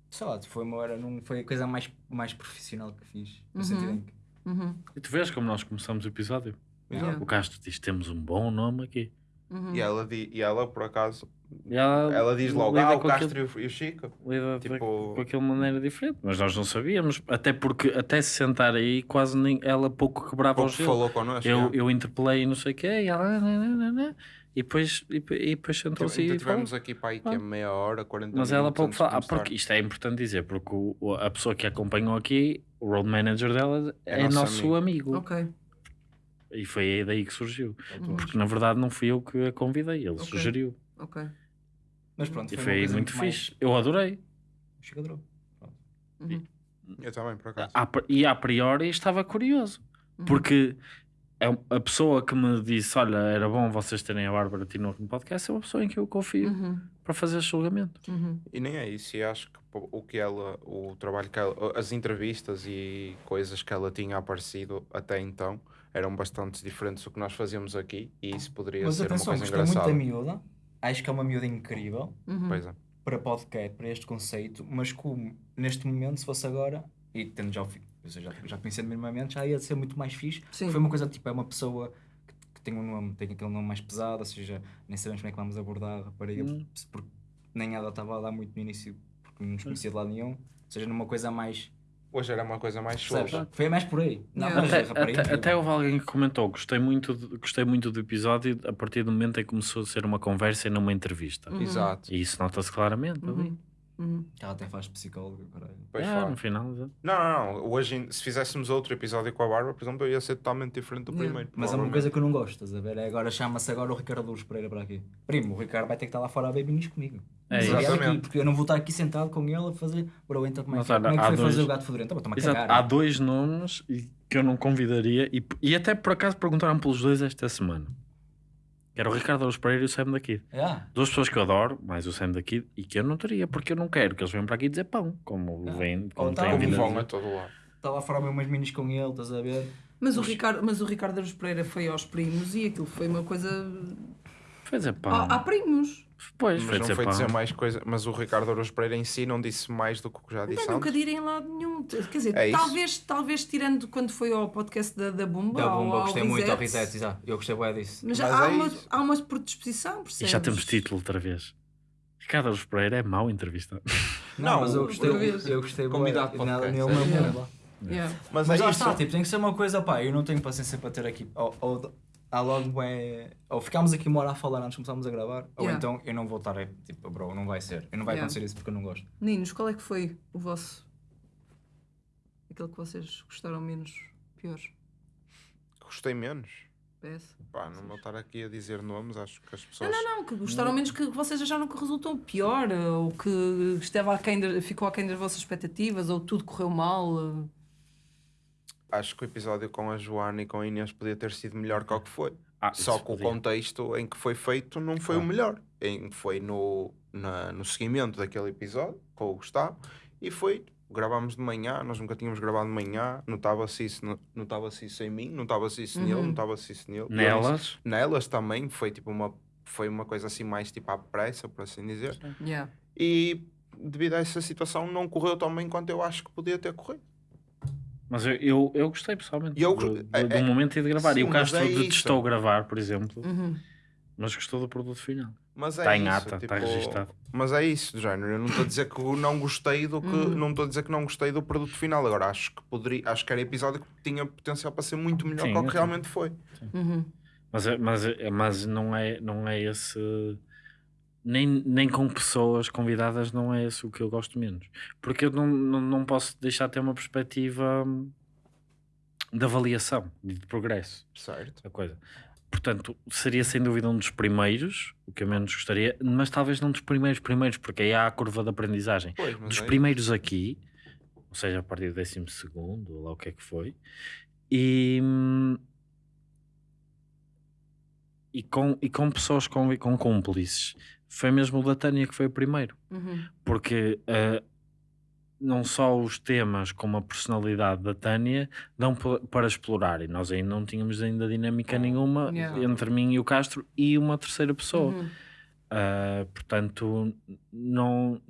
sei lá, foi uma hora, não, foi a coisa mais, mais profissional que fiz. No Uhum. sentido em que. Uhum, E tu vês como nós começamos o episódio? Yeah. O Castro diz: temos um bom nome aqui. Uhum. E ela, di- e ela por acaso, ela, ela diz logo, ah, o com Castro aquilo- e o- e o Chico. lida tipo- com aquilo de maneira diferente, mas nós não sabíamos, até porque até se sentar aí quase nem, ela pouco quebrava Pouco o gelo. falou connosco. Eu, eu interpelei e não sei o quê, e ela "Ah, não, não, não, não", e depois, e, depois- e depois sentou-se Então e tivemos aqui para aí que é meia hora, 40 Mas minutos. ela pouco fala, ah, porque isto é importante dizer, porque o- a pessoa que a acompanhou aqui, o road manager dela, É é, nosso nosso amigo. Ok. E foi aí daí que surgiu. Uhum. Porque na verdade não fui eu que a convidei, ele Ok. sugeriu. Ok. Mas pronto, E foi, foi muito mais- fixe. Eu adorei. O Chico adorou. Uhum. Eu também, por acaso. A- E a priori estava curioso. Uhum. Porque a, a pessoa que me disse: Olha, era bom vocês terem a Bárbara Tinoco no podcast, é uma pessoa em que eu confio Uhum, para fazer esse julgamento. uhum. E nem é isso, e acho que o que ela, o trabalho que ela, as entrevistas e coisas que ela tinha aparecido até então eram bastante diferentes do que nós fazíamos aqui e isso poderia Mas ser atenção, uma coisa gostei muito engraçada. da miúda. Acho que é uma miúda incrível Uhum. Pois é. para podcast, para este conceito. Mas como neste momento, se fosse agora, e tendo já, o fi- ou seja, já, já conhecendo minimamente, já ia ser muito mais fixe. Sim. Foi uma coisa tipo, é uma pessoa que, que tem um nome, tem aquele nome mais pesado, ou seja, nem sabemos como é que vamos abordar a rapariga, Hum. porque nem ela estava lá muito no início, porque não nos conhecia de lado nenhum. Ou seja, numa coisa mais. Hoje era uma coisa mais solta. Foi mais por aí. Não, mas Até, a rapariga até, é até houve alguém que comentou: gostei muito, de- gostei muito do episódio a partir do momento em que começou a ser uma conversa e não uma entrevista. Uhum. Exato. E isso nota-se claramente. Uhum. Uhum. Ela até faz psicóloga, caralho. Pois Ah, fala. no final. exato. Não, não, não. Hoje, se fizéssemos outro episódio com a Bárbara, por exemplo, eu ia ser totalmente diferente do Yeah. primeiro. Mas é uma coisa que eu não gosto, estás a ver? É agora chama-se agora o Ricardo Lourdes Pereira para aqui. Primo, o Ricardo vai ter que estar lá fora a beber comigo. É ele Exatamente. aqui, porque eu não vou estar aqui sentado com ele a fazer. Bro, então como é Mas que, olha, como é que foi dois- fazer o gato fedorento? Então, a Exato. cagar. Há dois nomes que eu não convidaria e, e até por acaso perguntaram pelos dois esta semana. Que era o Ricardo Aruz Pereira e o Sam daqui. Ah, Duas pessoas que eu adoro, mais o Sam daqui, e que eu não teria, porque eu não quero que eles venham para aqui dizer pão, como Ah. vêm, Ou como tá têm bom. vindo Como a vão a dizer. todo lado. lá fora a ver umas minis com ele, estás a ver? Mas, o Ricardo, mas o Ricardo Aruz Pereira foi aos primos e aquilo foi uma coisa. Foi dizer pão. Há, há primos. Pois, Mas foi não dizer foi pão. dizer mais coisa. Mas o Ricardo Aruz Pereira em si não disse mais do que o que já disse Não, nunca direm lá nenhum. Quer dizer, É isso. talvez, talvez tirando quando foi ao podcast da, da Bumba. Da bomba, eu ao gostei muito ao Reset. exato. Eu gostei bem disso. Mas, Mas há, é uma, há uma predisposição, E percebes? já temos título outra vez. Ricardo Aruz Pereira é mau entrevista. Não, mas eu o- gostei, vez. eu gostei Convidado nele- podcast, nele é. Yeah. bomba. Yeah. Mas, Mas é está, tipo, tem que ser uma coisa, pá, eu não tenho paciência para ter aqui. Ou, ou há logo é. Ou ficámos aqui uma hora a falar antes de começarmos a gravar, ou Yeah. então eu não vou estar, tipo, bro, não vai ser. E não vai Yeah. acontecer isso porque eu não gosto. Meninos, qual é que foi o vosso. aquele que vocês gostaram menos, pior? Gostei menos. PS? Pá, não vou estar aqui a dizer nomes, acho que as pessoas. Não, não, que gostaram menos que vocês acharam que resultou pior, ou que esteve aquém de- ficou aquém das vossas expectativas, ou tudo correu mal. Acho que o episódio com a Joana e com a Inês podia ter sido melhor que o que foi. Ah, Só que o contexto em que foi feito não foi o melhor. Em, foi no, na- no seguimento daquele episódio com o Gustavo e foi. Gravámos de manhã, nós nunca tínhamos gravado de manhã, notava-se isso, no- notava-se isso em mim, notava-se isso nele, notava-se isso nele. Nelas, Nelas também, foi tipo uma, foi uma coisa assim mais tipo à pressa, por assim dizer. Yeah. E devido a essa situação não correu tão bem quanto eu acho que podia ter corrido. Mas eu, eu, eu gostei pessoalmente E eu do, do, é- do é- momento de gravar. sim, e o Castro é detestou gravar, por exemplo, Uhum. mas gostou do produto final. Mas é Está em isso, ata, está tipo, registado. Mas é isso, do género. Eu não estou a dizer que eu não gostei do que. Uhum. Não estou a dizer que não gostei do produto final. Agora acho que poderia. Acho que era episódio que tinha potencial para ser muito melhor Sim, do que eu realmente foi. Uhum. Mas, é- mas, mas não, é, não é esse. Nem, nem com pessoas convidadas não é esse o que eu gosto menos. Porque eu não, não, não posso deixar de ter uma perspectiva hum, de avaliação e de progresso Certo. da coisa. Portanto, seria sem dúvida um dos primeiros, o que eu menos gostaria, mas talvez não dos primeiros primeiros, porque aí há a curva de aprendizagem. Pois, Dos é primeiros aqui, ou seja, a partir do décimo segundo, ou lá o que é que foi, e, hum, e, com, e com pessoas com, com cúmplices. Foi mesmo o da Tânia que foi o primeiro, Uhum. porque ah, não só os temas como a personalidade da Tânia dão pa- para explorar, e nós ainda não tínhamos ainda dinâmica nenhuma Yeah. entre mim e o Castro e uma terceira pessoa. Uhum. Uh, portanto, não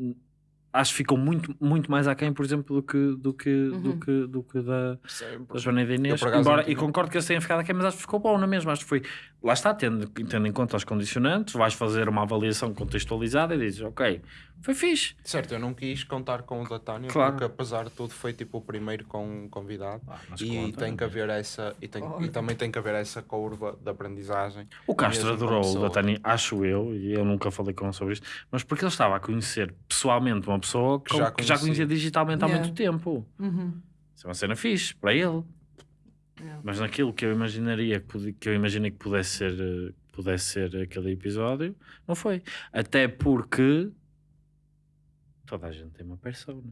acho que ficou muito, muito mais aquém, por exemplo, do que, do que, do Uhum. que, do que da, Sim, da Joana e da Inês. Embora, e concordo que eles tenham ficado aquém, mas acho que ficou bom na mesma. Acho que foi, lá está, tendo, tendo em conta os condicionantes, vais fazer uma avaliação contextualizada e dizes, ok, foi fixe. Certo, eu não quis contar com o da Tânia, Claro. porque apesar de tudo foi tipo o primeiro com um convidado. Ah, E conta. tem que haver essa. E, tem, e também tem que haver essa curva de aprendizagem. O Castro adorou o da Tânia, acho eu, e eu nunca falei com ele sobre isto, mas porque ele estava a conhecer pessoalmente uma pessoa Que já que já conhecia. digitalmente há Yeah. muito tempo. Uhum. Isso é uma cena fixe para ele. Yeah. Mas naquilo que eu imaginaria que, eu imaginei que pudesse ser, eh, pudesse ser aquele episódio, não foi. Até porque toda a gente tem uma persona.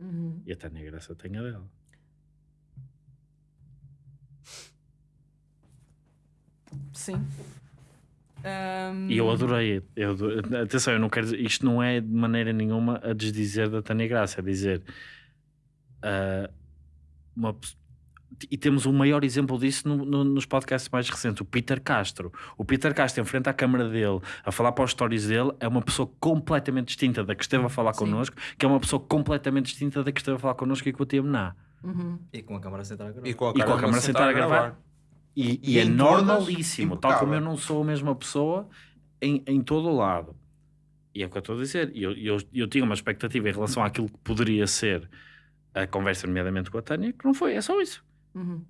Uhum. E a Tânia Graça tem a dela. Sim. E eu adorei. Eu, ado- atenção, eu não quero dizer, isto não é de maneira nenhuma a desdizer da Tânia Graça, é dizer ah, uma e temos o maior exemplo disso no- no- nos podcasts mais recentes, o Peter Castro. O Peter Castro, em frente à câmara dele, a falar para os stories dele, é uma pessoa completamente distinta da que esteve a falar Sim. connosco, que é uma pessoa completamente distinta da que esteve a falar connosco e com o TMNA. Uhum. E com a câmara sentada a gravar. E com a E com a câmara sentada a gravar. E, E e é normalíssimo, tal como eu não sou a mesma pessoa em, em todo o lado. E é o que eu estou a dizer. E Eu, eu, eu tinha uma expectativa em relação àquilo que poderia ser a conversa, nomeadamente com a Tânia, que não foi, é só isso. Uhum.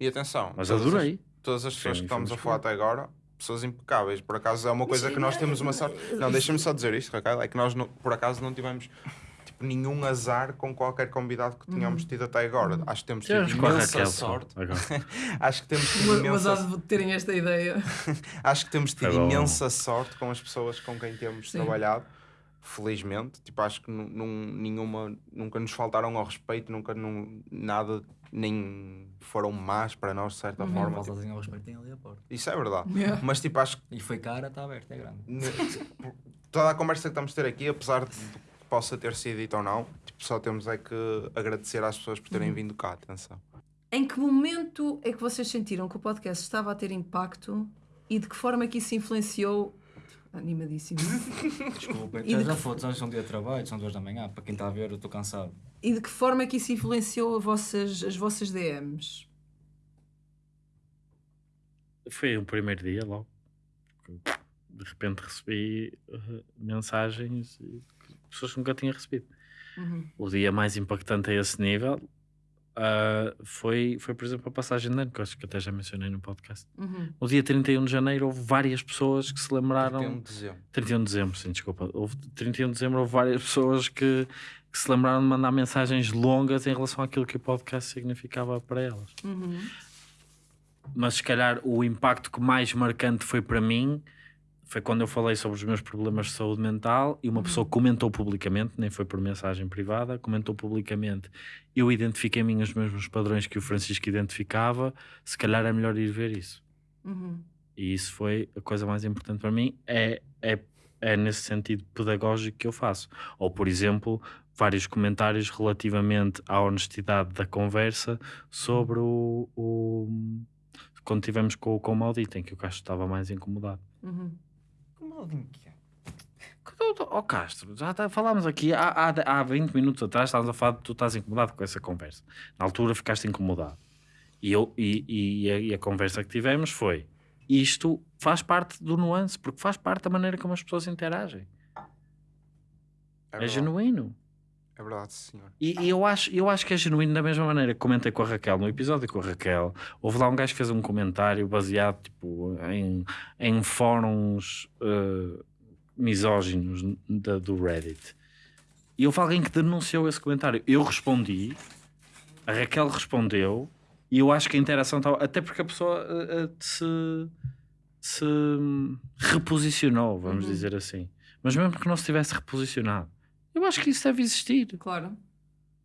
E atenção, Mas todas as- adorei. todas as pessoas Sim, que estamos a falar até agora, pessoas impecáveis. Por acaso é uma coisa que nós temos uma sorte. Não, deixa-me só dizer isto, Raquel. É que nós, não- por acaso, não tivemos nenhum azar com qualquer convidado que tínhamos tido até agora. Acho que temos tido com a imensa Raquel sorte. agora. Acho que temos tido Mas imensa, há de terem esta ideia. acho que temos tido Foi bom. imensa sorte com as pessoas com quem temos Sim. trabalhado. Felizmente, tipo, acho que nu- num- nenhuma, nunca nos faltaram ao respeito, nunca num, nada, nem foram más para nós, de certa Uhum. forma. Tipo, assim ao respeito, tem ali a porta. isso é verdade. Yeah. Mas, tipo, acho que E foi cara, está aberta, é grande. Ne- toda a conversa que estamos a ter aqui, apesar de possa ter sido dito ou não, tipo, só temos é que agradecer às pessoas por terem Uhum. vindo cá, atenção. Em que momento é que vocês sentiram que o podcast estava a ter impacto e de que forma é que isso influenciou? Animadíssimo. Desculpa, E de já que- fotos, são dia de trabalho, são duas da manhã. Para quem está a ver, eu estou cansado. E de que forma é que isso influenciou a vossas, as vossas DMs? Foi o primeiro dia logo. De repente recebi uh, mensagens de pessoas que nunca tinha recebido. Uhum. o dia mais impactante a esse nível ah, foi, foi, por exemplo, a passagem de ano, que eu acho que até já mencionei no podcast. Uhum. No dia 31 de janeiro houve várias pessoas que se lembraram. 31 de dezembro. 31 de dezembro, sim, desculpa. Houve 31 de dezembro houve várias pessoas que, que se lembraram de mandar mensagens longas em relação àquilo que o podcast significava para elas. Uhum. Mas se calhar o impacto que mais marcante foi para mim foi quando eu falei sobre os meus problemas de saúde mental e uma pessoa comentou publicamente, nem foi por mensagem privada, comentou publicamente. Eu identifiquei em mim os mesmos padrões que o Francisco identificava, se calhar é melhor ir ver isso. Uhum. E isso foi a coisa mais importante para mim, é, é, é nesse sentido pedagógico que eu faço. Ou, por exemplo, vários comentários relativamente à honestidade da conversa sobre o. o quando tivemos com, com o Maldito, em que o Castro estava mais incomodado. Uhum. É? Ó oh, Castro, já tá- falámos aqui há, há, há 20 minutos atrás, estávamos a falar de tu estás incomodado com essa conversa. Na altura ficaste incomodado. E, eu, e, e, a, e a conversa que tivemos foi: isto faz parte do nuance, porque faz parte da maneira como as pessoas interagem. É, verdade. genuíno. É verdade, senhor. E, e eu, acho, eu acho que é genuíno da mesma maneira que comentei com a Raquel no episódio com a Raquel. Houve lá um gajo que fez um comentário baseado tipo, em, em fóruns uh, misóginos da, do Reddit. E houve alguém que denunciou esse comentário. Eu respondi, a Raquel respondeu, e eu acho que a interação estava. Até porque a pessoa uh, uh, se, se reposicionou, vamos Uhum. dizer assim. Mas mesmo que não se tivesse reposicionado, eu acho que isso deve existir. Claro.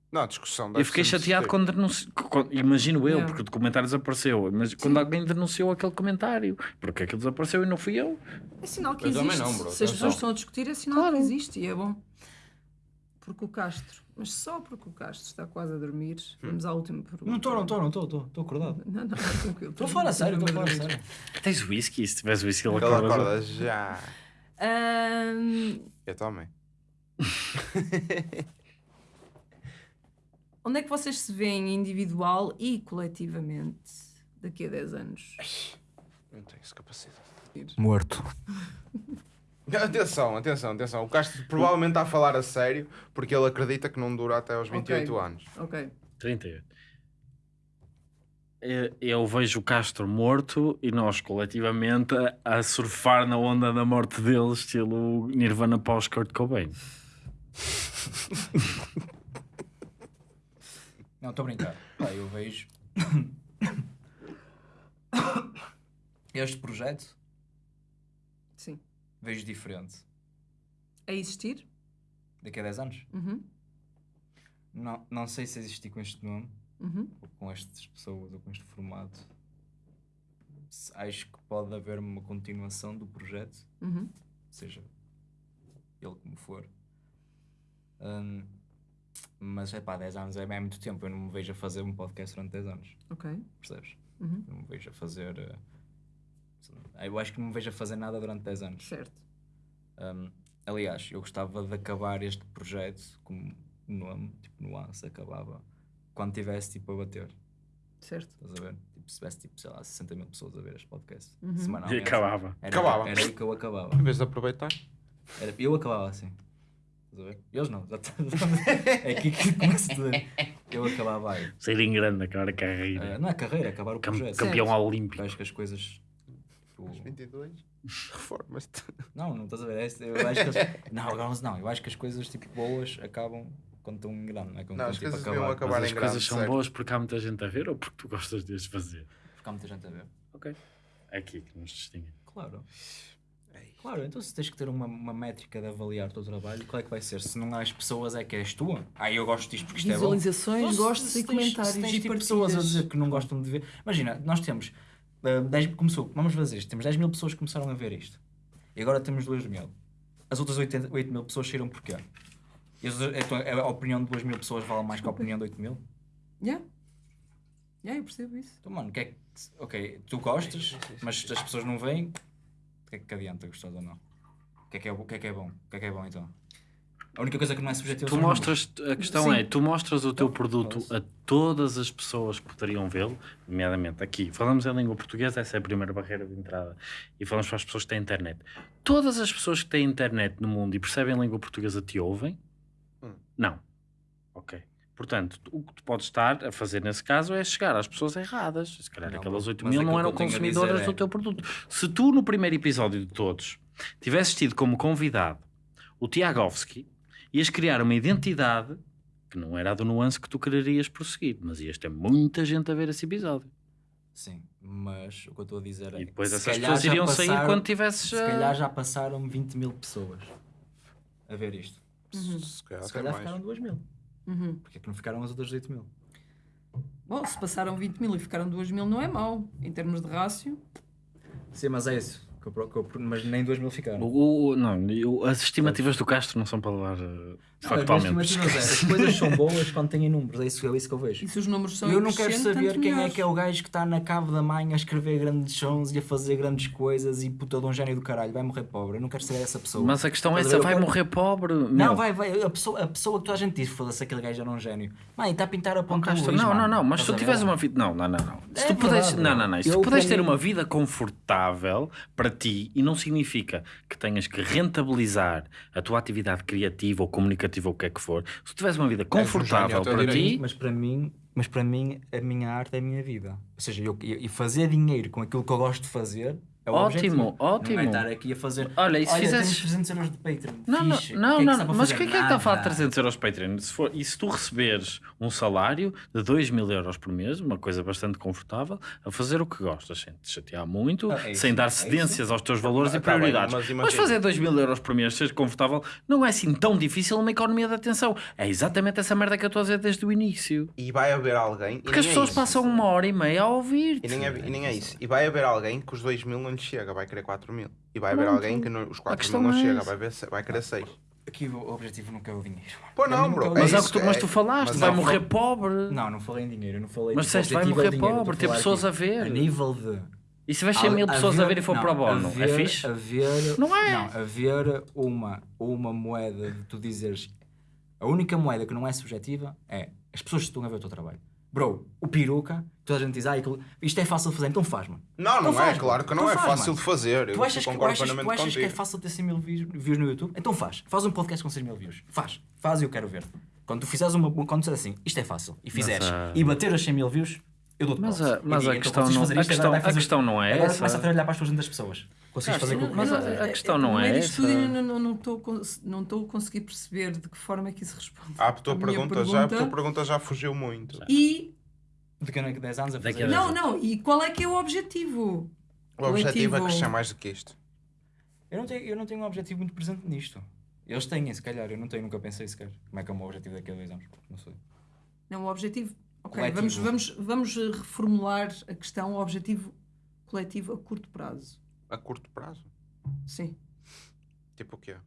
Não, a discussão Eu fiquei chateado quando denunciou. Imagino eu, Yeah. porque o documentário desapareceu. Mas quando alguém denunciou aquele comentário, porque aquilo desapareceu e não fui eu. É sinal que Eu também existe. não, bro, Se as pessoas estão a discutir, é sinal Claro. que existe e é bom. Porque o Castro, mas só porque o Castro está quase a dormir, vamos à última pergunta. Não estou, não estou, não estou, estou, acordado. Não, não, é tranquilo. Estou a falar a sério, estou a falar a sério. Tens whisky? Se tivesse whisky, ele Ele acorda. acorda já. Eu também. onde é que vocês se veem individual e coletivamente daqui a 10 anos? Não tenho essa capacidade. Morto. Atenção, atenção, atenção. O Castro provavelmente está a falar a sério porque ele acredita que não dura até aos Ok. 28 anos. Ok. 38. Eu- Eu vejo o Castro morto e nós coletivamente a, a surfar na onda da morte dele, estilo Nirvana pós Kurt Cobain. Não, estou a brincar. Pá, eu vejo. este projeto, Sim. vejo diferente. A existir? Daqui a 10 anos? Uhum. Não, não sei se existir com este nome, Uhum. ou com estas pessoas, ou com este formato. Acho que pode haver uma continuação do projeto, Uhum. seja ele como for. Hum, mas é pá, 10 anos é, é muito tempo. Eu não me vejo a fazer um podcast durante 10 anos, Ok. percebes? Uhum. Não me vejo a fazer. eh, eu acho que não me vejo a fazer nada durante 10 anos. Certo. Um, aliás, eu gostava de acabar este projeto como nome, tipo nuance, acabava quando tivesse tipo a bater. Certo. Estás a ver? Tipo, se tivesse tipo, sei lá, 60 mil pessoas a ver este podcast Uhum. E semanalmente. acabava. Era, Acabava. Era aí que eu acabava. Em vez de aproveitar. Era- eu acabava assim. Estás a ver? Eles não. já tá- é aqui que começa tudo. Eu acabava aí. Sair em grande, acabar a carreira. Eh, não é carreira, acabar o Cam- projeto. campeão Certo. olímpico. Eu acho que as coisas. tipo, Aos 22. Reformas-te. Não, não estás a ver. é Eu acho que as... Não, agora não. Eu acho que as coisas tipo boas acabam quando estão em grande, não é? Quando Não, estão, as tipo, coisas a deviam acabar. acabar Mas em as coisas grande, são certo. boas porque há muita gente a ver ou porque tu gostas de as fazer? Porque há muita gente a ver. Ok. É aqui que nos distingue. Claro. É. Claro, então se tens que ter uma, uma métrica de avaliar o teu trabalho, qual é que vai ser? Se não há as pessoas, é que és tua? Ah, eu gosto disto porque isto é bom. Visualizações, Então, gostos e comentários. Se tens e tipo, pessoas a dizer que não gostam de ver. Imagina, nós temos. ah, 10, começou, vamos fazer isto. Temos 10 mil pessoas que começaram a ver isto. E agora temos 2 mil. As outras 80, 8 mil pessoas saíram porquê? E as outras- então, a opinião de 2 mil pessoas vale mais que a opinião de 8 mil? Yeah. Yeah, eu percebo isso. Então, mano, o que é que. Ok, tu gostas, mas as pessoas não veem. O que é que adianta gostar ou não? O que é que é, o que é, que é bom? O que é que é bom então? A única coisa que não é subjetiva Tu mostras, a questão Sim. é, tu mostras o teu produto a todas as pessoas que poderiam vê-lo, nomeadamente aqui. Falamos em língua portuguesa, essa é a primeira barreira de entrada. E falamos para as pessoas que têm internet. Todas as pessoas que têm internet no mundo e percebem língua portuguesa te ouvem? Hum. Não. Ok. Portanto, o que tu podes estar a fazer nesse caso é chegar às pessoas erradas. Se calhar Não, aquelas 8 mas mil não eram consumidoras é- do teu produto. Se tu, no primeiro episódio de todos, tivesses tido como convidado o Tiagovski, ias criar uma identidade que não era a do nuance que tu quererias prosseguir, mas ias ter muita gente a ver esse episódio. Sim, mas o que eu estou a dizer é E depois essas pessoas iriam sair passaram- quando tivesses. Se calhar já passaram 20 mil pessoas a ver isto. Se calhar Se calhar ficaram 2 mil. Uhum. Porque é que não ficaram as outras 8 mil? Bom, se passaram 20 mil e ficaram 2 mil, não é mau. Em termos de rácio. Sim, mas é isso. que eu que eu mas nem 2 mil ficaram. O- o- não, as estimativas do Castro não são para levar uh, Não, factualmente. as coisas são boas quando têm números, é isso, é isso que eu vejo. E se os números são eu não quero saber quem é que é o gajo que está na cave da mãe a escrever grandes sons e a fazer grandes coisas e puta de um gênio do caralho, vai morrer pobre. Eu não quero saber essa pessoa. Mas a questão é essa: vai quero- morrer pobre? Não, Meu, vai, vai. A pessoa, a pessoa que toda a gente diz, foda-se, aquele gajo era um gênio. Mãe, está a pintar a ponta Luís, não, não, não, mas se tu tiveres ver? uma vida. Não, não, não, não. Se É tu puderes. verdade, Não, não, não. Se tu puderes ter uma vida confortável para ti e não significa que tenhas que rentabilizar a tua atividade criativa ou comunicativa ou o que é que for, se tu tiveres uma vida gênio confortável teu para direito. ti. Mas para mim, mas para mim, a minha arte é a minha vida. Ou seja, eu, eu- e fazer dinheiro com aquilo que eu gosto de fazer é o Ótimo, ótimo. Não é estar aqui a fazer. Olha, e se fizesses- temos 300 euros de Patreon. Não, não, fixe. não, O que é que não, mas fazer? quem é que está a falar de Nada. 300 euros Patreon? Se for, e se tu receberes um salário de 2 mil euros por mês, uma coisa bastante confortável, a fazer o que gostas, sem te chatear muito, Ah, é sem dar é cedências aos teus valores Ah, e tá bem, prioridades. mas mas, fazer 2 mil euros por mês, ser confortável, não é assim tão difícil numa economia de atenção. É exatamente essa merda que eu estou a dizer desde o início. E vai haver alguém. Porque as nem é pessoas isso. passam uma hora e meia a ouvir. E é, e nem é isso. E vai haver alguém que os 2 mil não lhe chega, vai querer 4 mil. E vai haver alguém que não- os 4 questão mil não é chega, vai, ver, vai querer 6. Aqui o objetivo nunca é o dinheiro. Pô, não, mim, bro. Mas, é o isso, que tu, mas tu falaste, mas vai não, morrer não- pobre. Não, não falei em dinheiro, não falei Mas tipo, o disseste, vai é morrer dinheiro, pobre, ter pessoas aqui a ver. A nível de. E se vais 100 mil pessoas a ver e for não, para o bono, é fixe? Haver, Não é? Não, haver uma, uma moeda de tu dizeres. A única moeda que não é subjetiva é as pessoas que estão a ver o teu trabalho. Bro, o peruca, toda a gente diz, ah, aquilo- isto é fácil de fazer, então faz, mano. Não, não Então é, faz, claro que então não é faz, fácil mano. de fazer. Tu Eu achas, que, tu achas, tu achas que é fácil ter 100 mil views, no YouTube? Então faz. Faz um podcast com 6 mil views. Faz. Faz e eu quero ver. Quando tu fizeres uma. Quando tu disseres assim, isto é fácil, e fizeres, ah, e bater os 100 mil views, eu dou-te Mas a- mas a então questão não- a isto, questão- a questão não é Agora essa. começa a trabalhar para as 200 pessoas. Consegues fazer com o que mas a- a questão não é essa. eu não- não- não estou a não estou a conseguir perceber de que forma é que isso responde. Ah, a tua, à minha pergunta, Já, a tua pergunta já fugiu muito. E Daqui a 10 anos a fazer. a não, não, e qual é que é o objetivo? O objetivo é crescer mais do que isto. Eu não, tenho, eu não tenho um objetivo muito presente nisto. Eles têm, se calhar, eu não tenho, nunca pensei sequer. Como é que é o meu objetivo daqui a dois anos? Não sei. Não, o objetivo. Ok, vamos, vamos, vamos eh, reformular a questão, o objetivo coletivo a curto prazo. A curto prazo. Sim. Tipo o quê?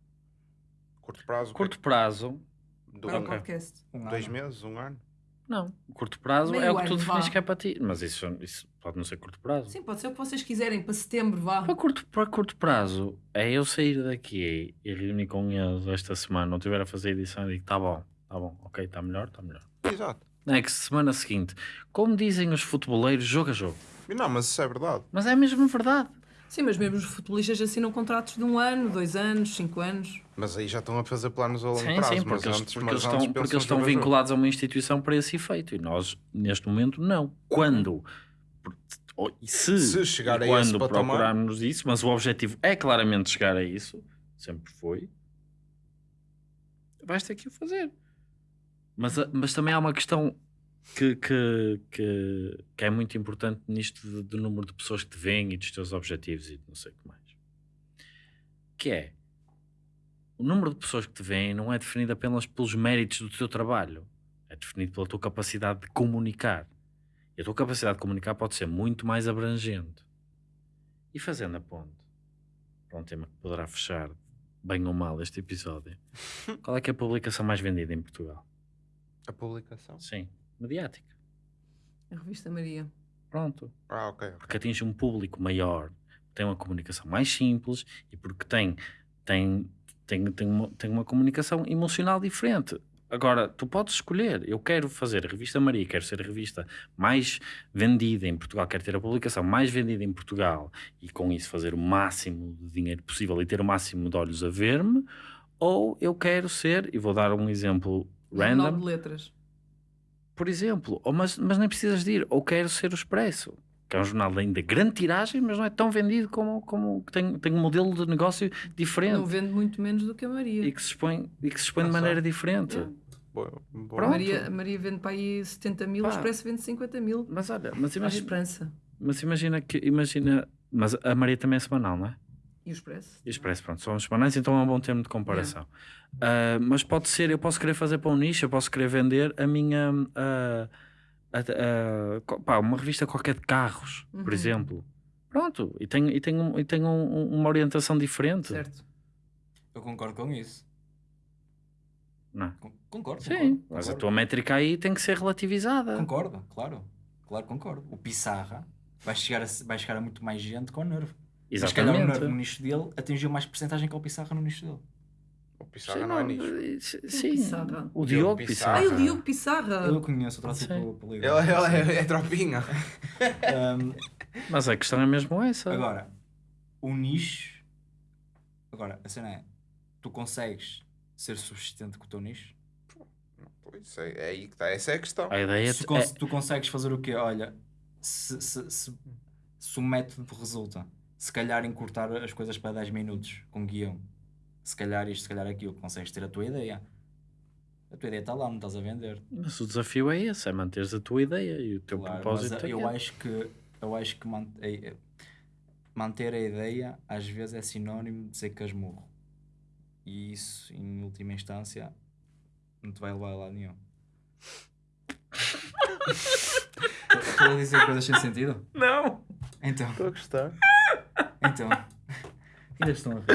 Curto prazo? Curto prazo, Do Para um, podcast. Um dois ano. meses, um ano? não. Curto prazo Meio é o que tu definis vá. que é para ti. Mas isso, isso pode não ser curto prazo. Sim, pode ser o que vocês quiserem, para setembro, vá. Para curto, para curto prazo, é eu sair daqui e reunir com eles esta semana, não estiver a fazer edição e digo, tá bom, tá bom, ok, está melhor, está melhor. Exato. Não é que semana seguinte, como dizem os futeboleiros, jogo a jogo. Não, mas isso é verdade. Mas é mesmo verdade. Sim, mas mesmo os futebolistas assinam contratos de um ano, dois anos, cinco anos. Mas aí já estão a fazer planos a longo Sim, prazo. sim, mas porque eles, antes- porque eles estão, porque eles estão vinculados a uma instituição para esse efeito. E nós, neste momento, não. Quando? E Se, Se chegar a quando procurarmos isso, mas o objetivo é claramente chegar a isso, sempre foi, vais ter que o fazer. Mas, a- mas também há uma questão que, que, que, que é muito importante nisto de- do número de pessoas que te veem e dos teus objetivos e de não sei o que mais. Que é o número de pessoas que te veem não é definido apenas pelos méritos do teu trabalho, é definido pela tua capacidade de comunicar. E a tua capacidade de comunicar pode ser muito mais abrangente. E fazendo a ponte para um tema que poderá fechar bem ou mal este episódio, qual é que é a publicação mais vendida em Portugal? A publicação? Sim, mediática. A revista Maria. Pronto. Ah, ok. ok. Porque atinge um público maior, tem uma comunicação mais simples e porque tem, tem, tem, tem, uma, tem uma comunicação emocional diferente. Agora, tu podes escolher. Eu quero fazer a revista Maria, quero ser a revista mais vendida em Portugal, quero ter a publicação mais vendida em Portugal e com isso fazer o máximo de dinheiro possível e ter o máximo de olhos a ver-me, ou eu quero ser, e vou dar um exemplo random, de letras. por exemplo, ou mas, mas nem precisas de ir, ou quero ser o Expresso, que é um jornal ainda de grande tiragem, mas não é tão vendido como, como tem, tem um modelo de negócio Não diferente vende muito menos do que a Maria. e que se expõe, e que se expõe de Ah, maneira diferente. Yeah. Boa, boa. Maria, a Maria vende para aí 70 mil, o Pá. Expresso vende 50 mil. Mas olha, mas Há imagina, esperança. Mas imagina que. Imagina. Mas a Maria também é semanal, não é? E o Expresso? E o Expresso, pronto, são semanais, então é um bom termo de comparação. Ah, mas pode ser, eu posso querer fazer para um nicho, eu posso querer vender a minha. ah, a- a- co- pá, uma revista qualquer de carros, por Uhum. exemplo. Pronto, e tenho, e tenho, e tenho um- uma orientação diferente. Certo. Eu concordo com isso. Não é? Con- Concordo. Sim, concordo, mas a concordo. tua métrica aí tem que ser relativizada. Concordo, claro. Claro, concordo. O Pissarra vai chegar a, vai chegar a muito mais gente com o Nervo. Mas se calhar o Exatamente. No nicho dele atingiu mais porcentagem que o Pissarra no nicho dele. O Pissarra Sim, não é nicho. eh, Sim, Pissarra? o Diogo Pissarra. Ai, Pissarra. o Diogo Pissarra! Eu conheço o troço Sim. pelo pelo Ele, ele é, é tropinha. Um, Mas a questão é mesmo essa. Agora, o nicho. Agora, a cena é: tu consegues ser subsistente com o teu nicho? Pois é, é aí que está. Essa é a questão. A ideia Se é, tu consegues fazer o quê? Olha, se, se, se, se o método resulta, se calhar encurtar as coisas para 10 minutos com guião, se calhar isto, se calhar aquilo, consegues ter a tua ideia. A tua ideia está lá, não estás a vender. Mas o desafio é esse, é manteres a tua ideia e o teu Claro, propósito. mas é eu acho que, eu acho que man- é- é- manter a ideia às vezes é sinónimo de ser casmurro. E isso, em última instância, não te vai levar a lado nenhum. Estou a dizer coisas sem sentido? Não! Então, Estou a gostar. Então. Ainda estão a ver.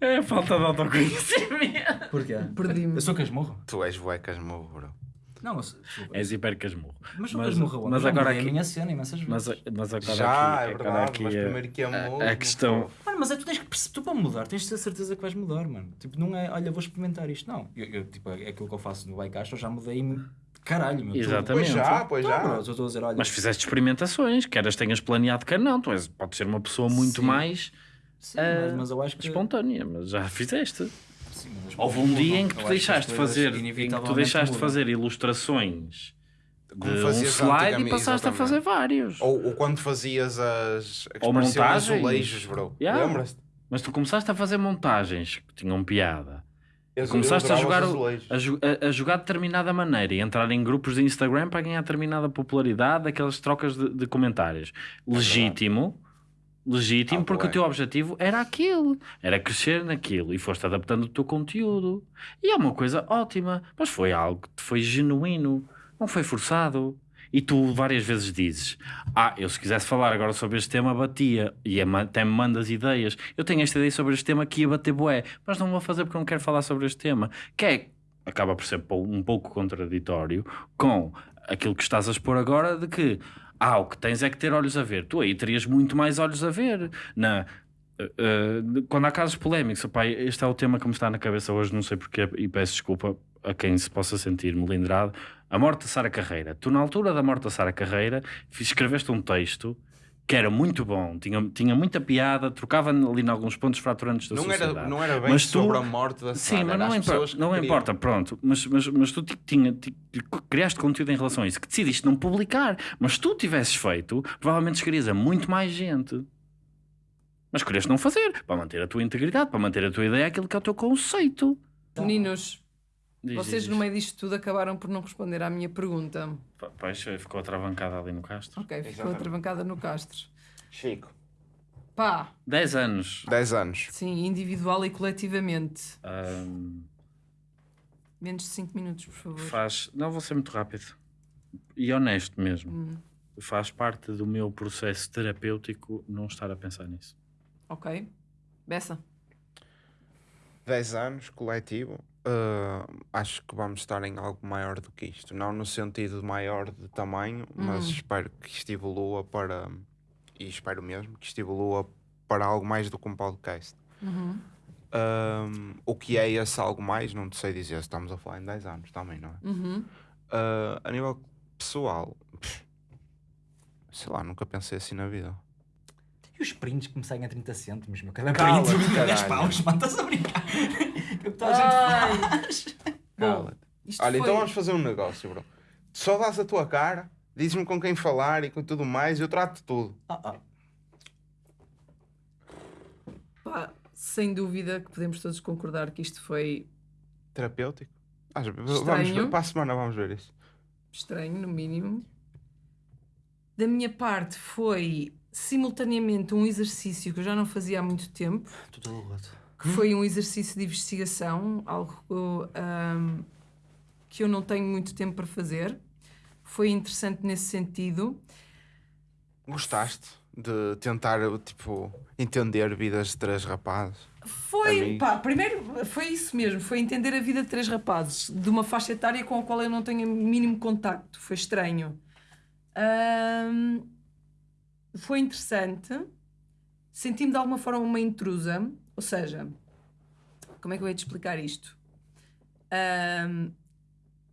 É falta de autoconhecimento. Porquê? Perdi-me. Eu sou casmurro? Tu és buecas morro, bro. Não, eu sou. desculpa. És hiper casmurro. Mas sou mas- casmurro mas agora aqui- a minha cena imensas vezes. Mas, mas agora Já, aqui, é agora verdade. aqui mas a- primeiro que é a- morro. a questão- Mano, mas é tu tens que tu para mudar, tens de ter certeza que vais mudar, mano. Tipo, não é, olha, vou experimentar isto. Não, eu, eu, tipo, é aquilo que eu faço no Bikecast, eu já mudei de caralho, meu. Exatamente. Pois já, pois Então, já. a dizer, olha, Mas fizeste experimentações, quer as tenhas planeado, quer não. Tu és, podes ser uma pessoa muito Sim. mais sim, ah, mas, mas eu acho que espontânea, mas já fizeste. sim, mas Houve um dia em que tu deixaste de fazer, em que tu deixaste de mudam. fazer ilustrações de Como um slide e passaste a fazer vários. Ou, ou quando fazias as. Ou montagens. azulejos, bro. Yeah. Lembras-te? Mas tu começaste a fazer montagens que tinham piada. Eu- Começaste eu a jogar, a, a- jogar de determinada maneira e entrar em grupos de Instagram para ganhar determinada popularidade, aquelas trocas de, de comentários. Legítimo, legítimo, Ah, porque bué. o teu objetivo era aquilo, era crescer naquilo e foste adaptando o teu conteúdo. E é uma coisa ótima, mas foi algo que foi genuíno, não foi forçado. E tu várias vezes dizes: Ah, eu se quisesse falar agora sobre este tema, batia. E é até me mandas ideias. Eu tenho esta ideia sobre este tema que ia bater bué, mas não vou fazer porque não quero falar sobre este tema. Que é, acaba por ser um pouco contraditório com aquilo que estás a expor agora de que ah, o que tens é que ter olhos a ver. Tu aí terias muito mais olhos a ver. Na, eh, quando há casos polémicos, opá, este é o tema que me está na cabeça hoje, não sei porquê, e peço desculpa a quem se possa sentir melindrado. A morte de Sara Carreira. Tu, na altura da morte da Sara Carreira, escreveste um texto que era muito bom, tinha, tinha muita piada, trocava ali em alguns pontos fraturantes da Não sociedade. era, não era bem Mas tu- sobre a morte da Sim, Sara, mas era não, as impor- pessoas que não importa, pronto. Mas, mas, mas tu ti- tinha, ti- criaste conteúdo em relação a isso que decidiste não publicar. Mas se tu tivesses feito, provavelmente chegarias a muito mais gente. Mas escolheste não fazer, para manter a tua integridade, para manter a tua ideia, aquilo que é o teu conceito. Meninos, Diz, vocês diz, no meio disto tudo acabaram por não responder à minha pergunta. Pois, ficou atravancada ali no Castro. Ok, ficou Exatamente. atravancada no Castro. Chico, Pá, 10 anos. 10 anos. sim, individual e coletivamente. Ahm, Menos de 5 minutos, por favor. faz. Não vou ser muito rápido. E honesto mesmo. Hum, Faz parte do meu processo terapêutico não estar a pensar nisso. ok. Bessa. 10 anos, coletivo. Ah, acho que vamos estar em algo maior do que isto. Não no sentido maior de tamanho, mas Hum. espero que isto evolua para. E espero mesmo que isto evolua para algo mais do que um podcast. Uhum. Ahm, o que é esse algo mais, não te sei dizer. Estamos a falar em 10 anos também, não é? Uhum. Ah, a nível pessoal, pff, sei lá, nunca pensei assim na vida. E os prints que me saem a 30 cêntimos, meu. Cada Cala-te, print 20 10 caralho. paus, mano, estás a brincar? O que toda a gente faz. Isto Olha, foi... então vamos fazer um negócio, bro. Só dás a tua cara, dizes-me com quem falar e com tudo mais, eu trato de tudo. Ah, ah. Pá, sem dúvida que podemos todos concordar que isto foi Terapêutico? Ah, vamos ver, para a semana vamos ver isso. estranho, no mínimo. Da minha parte foi simultaneamente um exercício que eu já não fazia há muito tempo, Tudo. Que foi um exercício de investigação, algo ahm, que eu não tenho muito tempo para fazer. Foi interessante nesse sentido. Gostaste de tentar, tipo, entender vidas de três rapazes? Foi, pá, primeiro foi isso mesmo, foi entender a vida de três rapazes de uma faixa etária com a qual eu não tenho o mínimo contacto. Foi estranho. Ahm, foi interessante. Senti-me de alguma forma uma intrusa, ou seja, como é que eu ia te explicar isto? Ahm,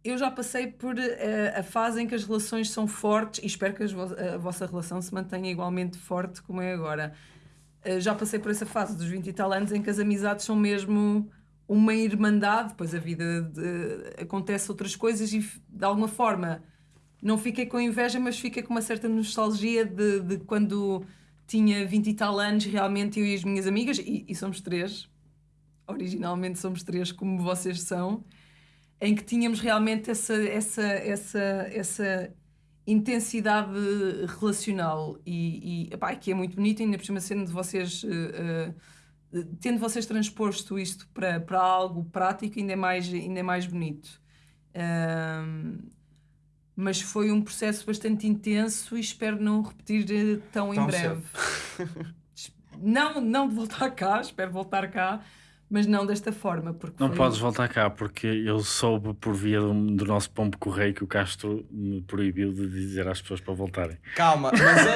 eu já passei por eh, a fase em que as relações são fortes e espero que vo- a vossa relação se mantenha igualmente forte como é agora. Uh, já passei por essa fase dos 20 e tal anos em que as amizades são mesmo uma irmandade, depois a vida de- acontece outras coisas e de alguma forma não fiquei com inveja, mas fiquei com uma certa nostalgia de, de quando tinha 20 e tal anos, realmente eu e as minhas amigas, e, e somos três, originalmente somos três, como vocês são, em que tínhamos realmente essa, essa, essa, essa intensidade relacional e, e epá, que é muito bonito, ainda por cima sendo vocês, eh, tendo vocês transposto isto para, para algo prático, ainda é mais, ainda é mais bonito. Ahm, mas foi um processo bastante intenso e espero não repetir eh, tão, em Tão breve. não, não de voltar cá, espero voltar cá, mas não desta forma. Porque Não foi- podes voltar cá porque eu soube por via do, do nosso pombo correio que o Castro me proibiu de dizer às pessoas para voltarem. Calma, mas,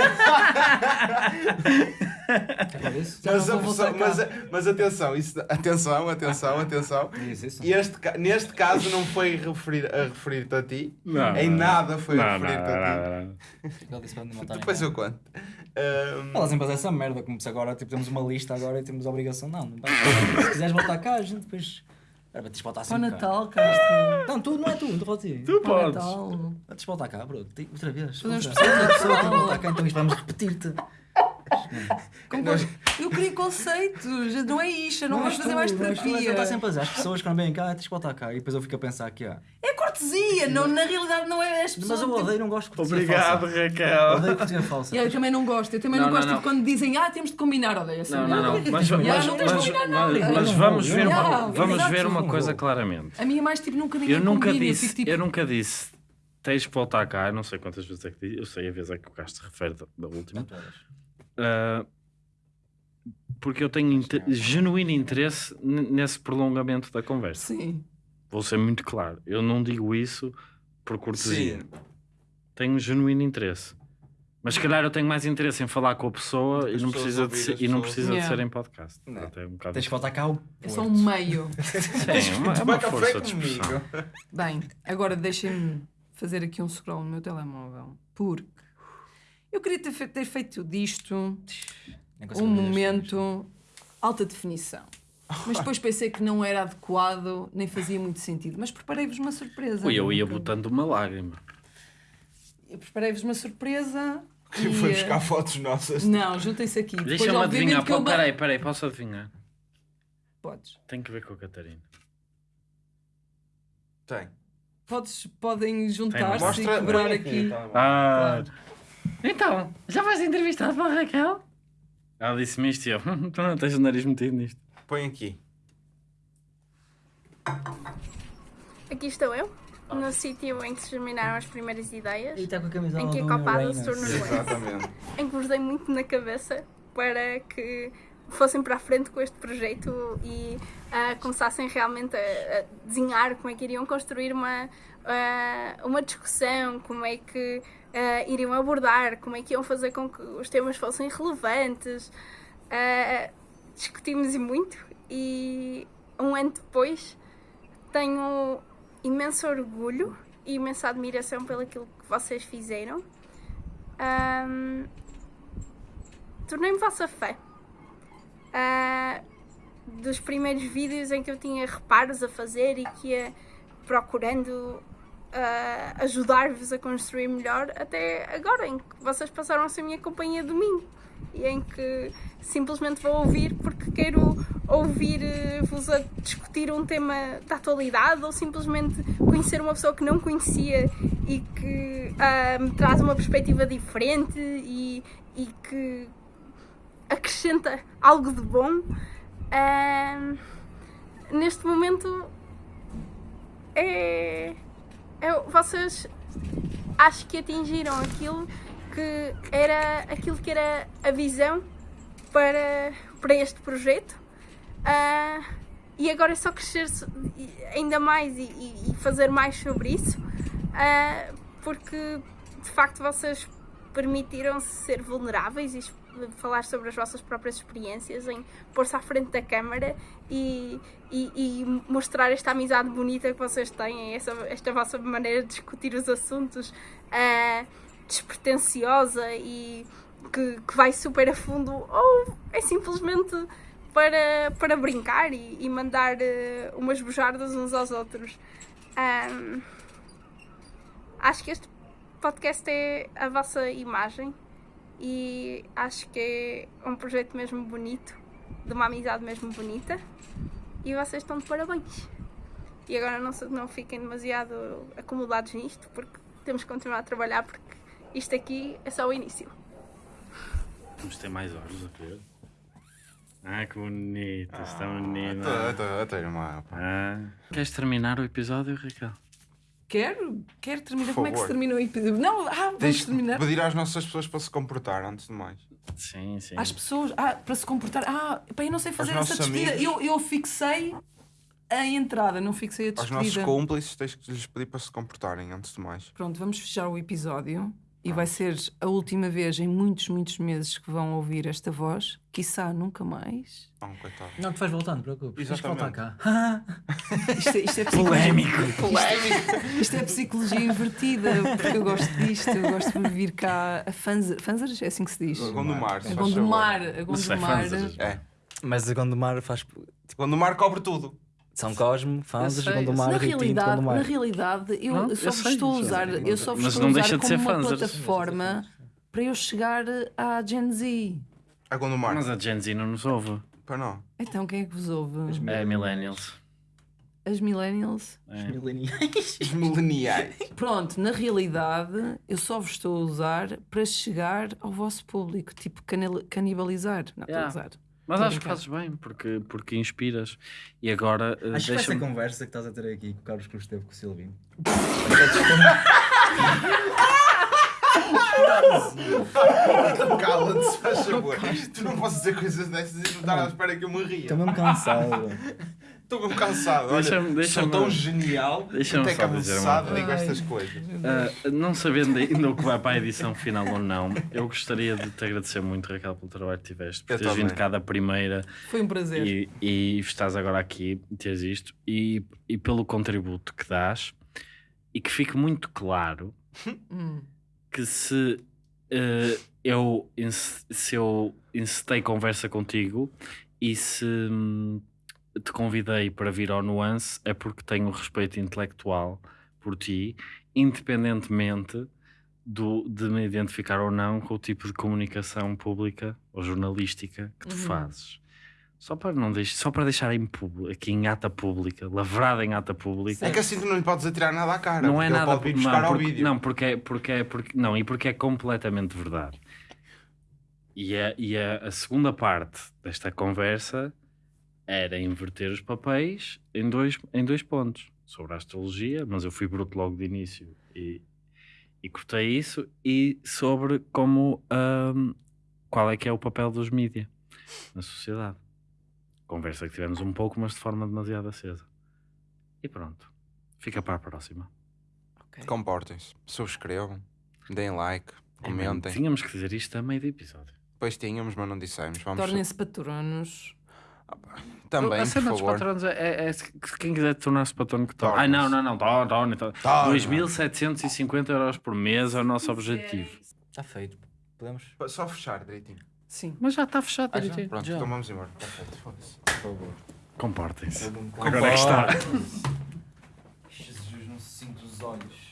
É mas, a pessoa- mas, mas atenção, isso, atenção, atenção, atenção. Diz isso. Este, neste caso não foi referir, a referir-te a ti, Não, em nada foi a referir-te a ti. Depois eu conto. Ahm, Ela sempre faz essa merda, como se agora tipo, temos uma lista agora e temos a obrigação. Não, não vai. Se quiseres voltar cá, a gente depois. Era para te voltar Para o sempre cá. Natal, Castro. Não, tu não é tu, não estou a ti. Tu Para o podes. Natal. Antes de voltar cá, bro. Outra vez. Que Natal. voltar cá, então isto vamos repetir-te. Eu queria conceitos, não é isto, eu não, vamos és fazer tu, mais não és- terapia. Ele está sempre a dizer, as pessoas quando vêm cá, tens que voltar cá. E depois eu fico a pensar que há. É cortesia, não, na realidade não é as pessoas. Mas eu tipo- odeio, não gosto de cortesia Obrigado, falsa. Raquel. Odeio cortesia falsa. Yeah, eu também não gosto, eu também Não, não, não, gosto não. de quando dizem ah, temos de combinar, odeio essa Não, não, não. Mas, Yeah, mas, não tens de mas, combinar nada. mas- vamos ver, uma, vamos ver uma coisa claramente. A minha é mais tipo nunca ninguém Eu nunca combina, eu disse, fico, tipo, eu nunca disse, tens que voltar cá, não sei quantas vezes é que disse, eu sei a vez é que o Castro se refere da, da última. Ah, porque eu tenho inte- genuíno interesse nesse prolongamento da conversa. Sim. Vou ser muito claro. Eu não digo isso por cortesia. Sim. Tenho genuíno interesse. Mas se calhar eu tenho mais interesse em falar com a pessoa e não precisa, de ser, e não precisa de Yeah. ser em podcast. Não. É um bocado Tens que voltar cá ao É só um meio. Sim, é uma, é uma força de expressão. comigo. Bem, agora deixem-me fazer aqui um scroll no meu telemóvel. Porque eu queria ter, fe- ter feito disto um momento alta definição. Mas depois pensei que não era adequado, nem fazia muito sentido. Mas preparei-vos uma surpresa. Ui, eu ia botando uma lágrima. Eu preparei-vos uma surpresa. e, Foi eh, buscar fotos nossas. Não, juntem-se aqui. Depois, Deixa-me adivinhar. que eu Pô, ba- Peraí, peraí, posso adivinhar? Podes. Tem que ver com a Catarina. Tem. Podes, podem juntar-se e quebrar aqui. tá bom. Ah, Claro. então, já vais entrevistado pela Raquel? Ela disse-me isto e eu, tu não tens o nariz metido nisto. Põe aqui. Aqui estou eu, no sítio em que se germinaram as primeiras ideias, E está com a camisola em que a Copada se tornou Exatamente. em que vos dei muito na cabeça para que fossem para a frente com este projeto e ah, começassem realmente a, a desenhar como é que iriam construir uma, ah, uma discussão, como é que ah, iriam abordar, como é que iam fazer com que os temas fossem relevantes. Discutimos e muito e um ano depois tenho imenso orgulho e imensa admiração pelo que vocês fizeram. Ahm, Tornei-me vossa fã. Ah, dos primeiros vídeos em que eu tinha reparos a fazer e que ia procurando ah, ajudar-vos a construir melhor, até agora em que vocês passaram a ser minha companhia domingo. E em que simplesmente vou ouvir porque quero ouvir-vos a discutir um tema da atualidade ou simplesmente conhecer uma pessoa que não conhecia e que me traz uma perspectiva diferente e, e que acrescenta algo de bom. Neste momento é, é- vocês acho que atingiram aquilo que era aquilo que era a visão para, para este projeto. Ah, e agora é só crescer ainda mais e, e- e fazer mais sobre isso Ah, porque de facto vocês permitiram-se ser vulneráveis e falar sobre as vossas próprias experiências em pôr-se à frente da câmara e, e, e mostrar esta amizade bonita que vocês têm, essa, esta vossa maneira de discutir os assuntos. Ah, despretensiosa e que, que vai super a fundo, ou é simplesmente para, para brincar e, e mandar eh, umas bujardas uns aos outros. Ahm, acho que este podcast é a vossa imagem e acho que é um projeto mesmo bonito, de uma amizade mesmo bonita e vocês estão de parabéns. E agora não, não fiquem demasiado acomodados nisto porque temos que continuar a trabalhar porque isto aqui é só o início. Vamos ter mais horas a ver. Ah, que bonito, está bonito. Até irmã. Ah. Queres terminar o episódio, Raquel? Quero, quero terminar. Por Como é que se termina o episódio? Não, ah, vamos Tens terminar. pedir às nossas pessoas para se comportar, antes de mais. Sim, sim. Às pessoas, ah, para se comportar. Ah, pá, eu não sei fazer essa despedida. Eu, eu fixei a entrada, não fixei a Aos despedida. nossos cúmplices tens que lhes pedir para se comportarem, antes de mais. Pronto, vamos fechar o episódio e vai ser a última vez em muitos, muitos meses que vão ouvir esta voz. Quiçá nunca mais. Oh, coitado. Não, tu vais voltar, não te preocupes. Tens que voltar cá. Isto é, isto é Polémico. Isto, isto é psicologia invertida, porque eu gosto disto, eu gosto de vir cá a Fanzer. Fanzer é assim que se diz? Gondomar, se A faz Gondomar, favor. a Gondomar. É. Mas a Gondomar faz. Tipo, Gondomar cobre tudo. São Cosmo, Fanzas, sei, eu Gondomar, Na realidade, na Gondomar. realidade, eu, Não, só eu vos sei, estou a usar, sei. eu só vos estou a não usar deixa de como uma Fanzer. plataforma para eu chegar à Gen Z. A Gondomar. Mas a Gen Z não nos ouve. Para não. Então quem é que vos ouve? É Millennials. As millennials? É. Os mileniais. Pronto, na realidade, eu só vos estou a usar para chegar ao vosso público, tipo canibalizar. Não, estou a Yeah. usar. Mas acho que fazes bem, porque, porque inspiras. E agora eh, Acho que essa conversa que estás a ter aqui com o Carlos Cruz teve com o Silvino. Cala-te, se faz favor. Tu não podes dizer coisas dessas e não estar à espera que eu me ria. Estou mesmo cansado. Estou mesmo cansado. Olha, Deixa-me- sou tão genial deixa-me até uma cansado digo estas coisas. Ah, não sabendo ainda o que vai para a edição final ou não, eu gostaria de te agradecer muito, Raquel, pelo trabalho que tiveste, por Eu teres vindo cá da primeira Foi um prazer. e, e estás agora aqui, teres isto, e, e pelo contributo que dás, e que fique muito claro Hum. que se eh, eu, se eu encetei conversa contigo e se hum, te convidei para vir ao Nuance é porque tenho respeito intelectual por ti, independentemente do, de me identificar ou não com o tipo de comunicação pública ou jornalística que tu Uhum. fazes. Só para, não deix só para deixar em público, aqui em ata pública, lavrada em ata pública. É que assim tu não lhe podes atirar nada à cara. Não é nada pode vir buscar não, ao porque, vídeo. não, porque é, porque é porque não, e porque é completamente verdade. E, é, e é a segunda parte desta conversa era inverter os papéis em dois, em dois pontos sobre a astrologia, mas eu fui bruto logo de início e, e cortei isso, e sobre como ahm, qual é que é o papel dos mídia na sociedade. Conversa que tivemos um pouco, mas de forma demasiado acesa. E pronto, fica para a próxima. Ok. Comportem-se, subscrevam, deem like, É, comentem. Tínhamos que dizer isto a meio do episódio. Depois tínhamos, mas não dissemos. Tornem-se patronos. Também, a cena por dos favor. patronos é, é- é quem quiser tornar-se patrono que torne. Ai, Torne-se. não, não, não, torne. Torne. 2.750 euros por mês é o nosso objetivo. Está feito. Podemos? Só fechar direitinho. Sim. Mas já está fechado, Ah, já? direitinho. Pronto, Já. então vamos embora. Tá feito, foda-se. Por favor. Comportem-se. Agora é que está. Jesus, não se sinto os olhos.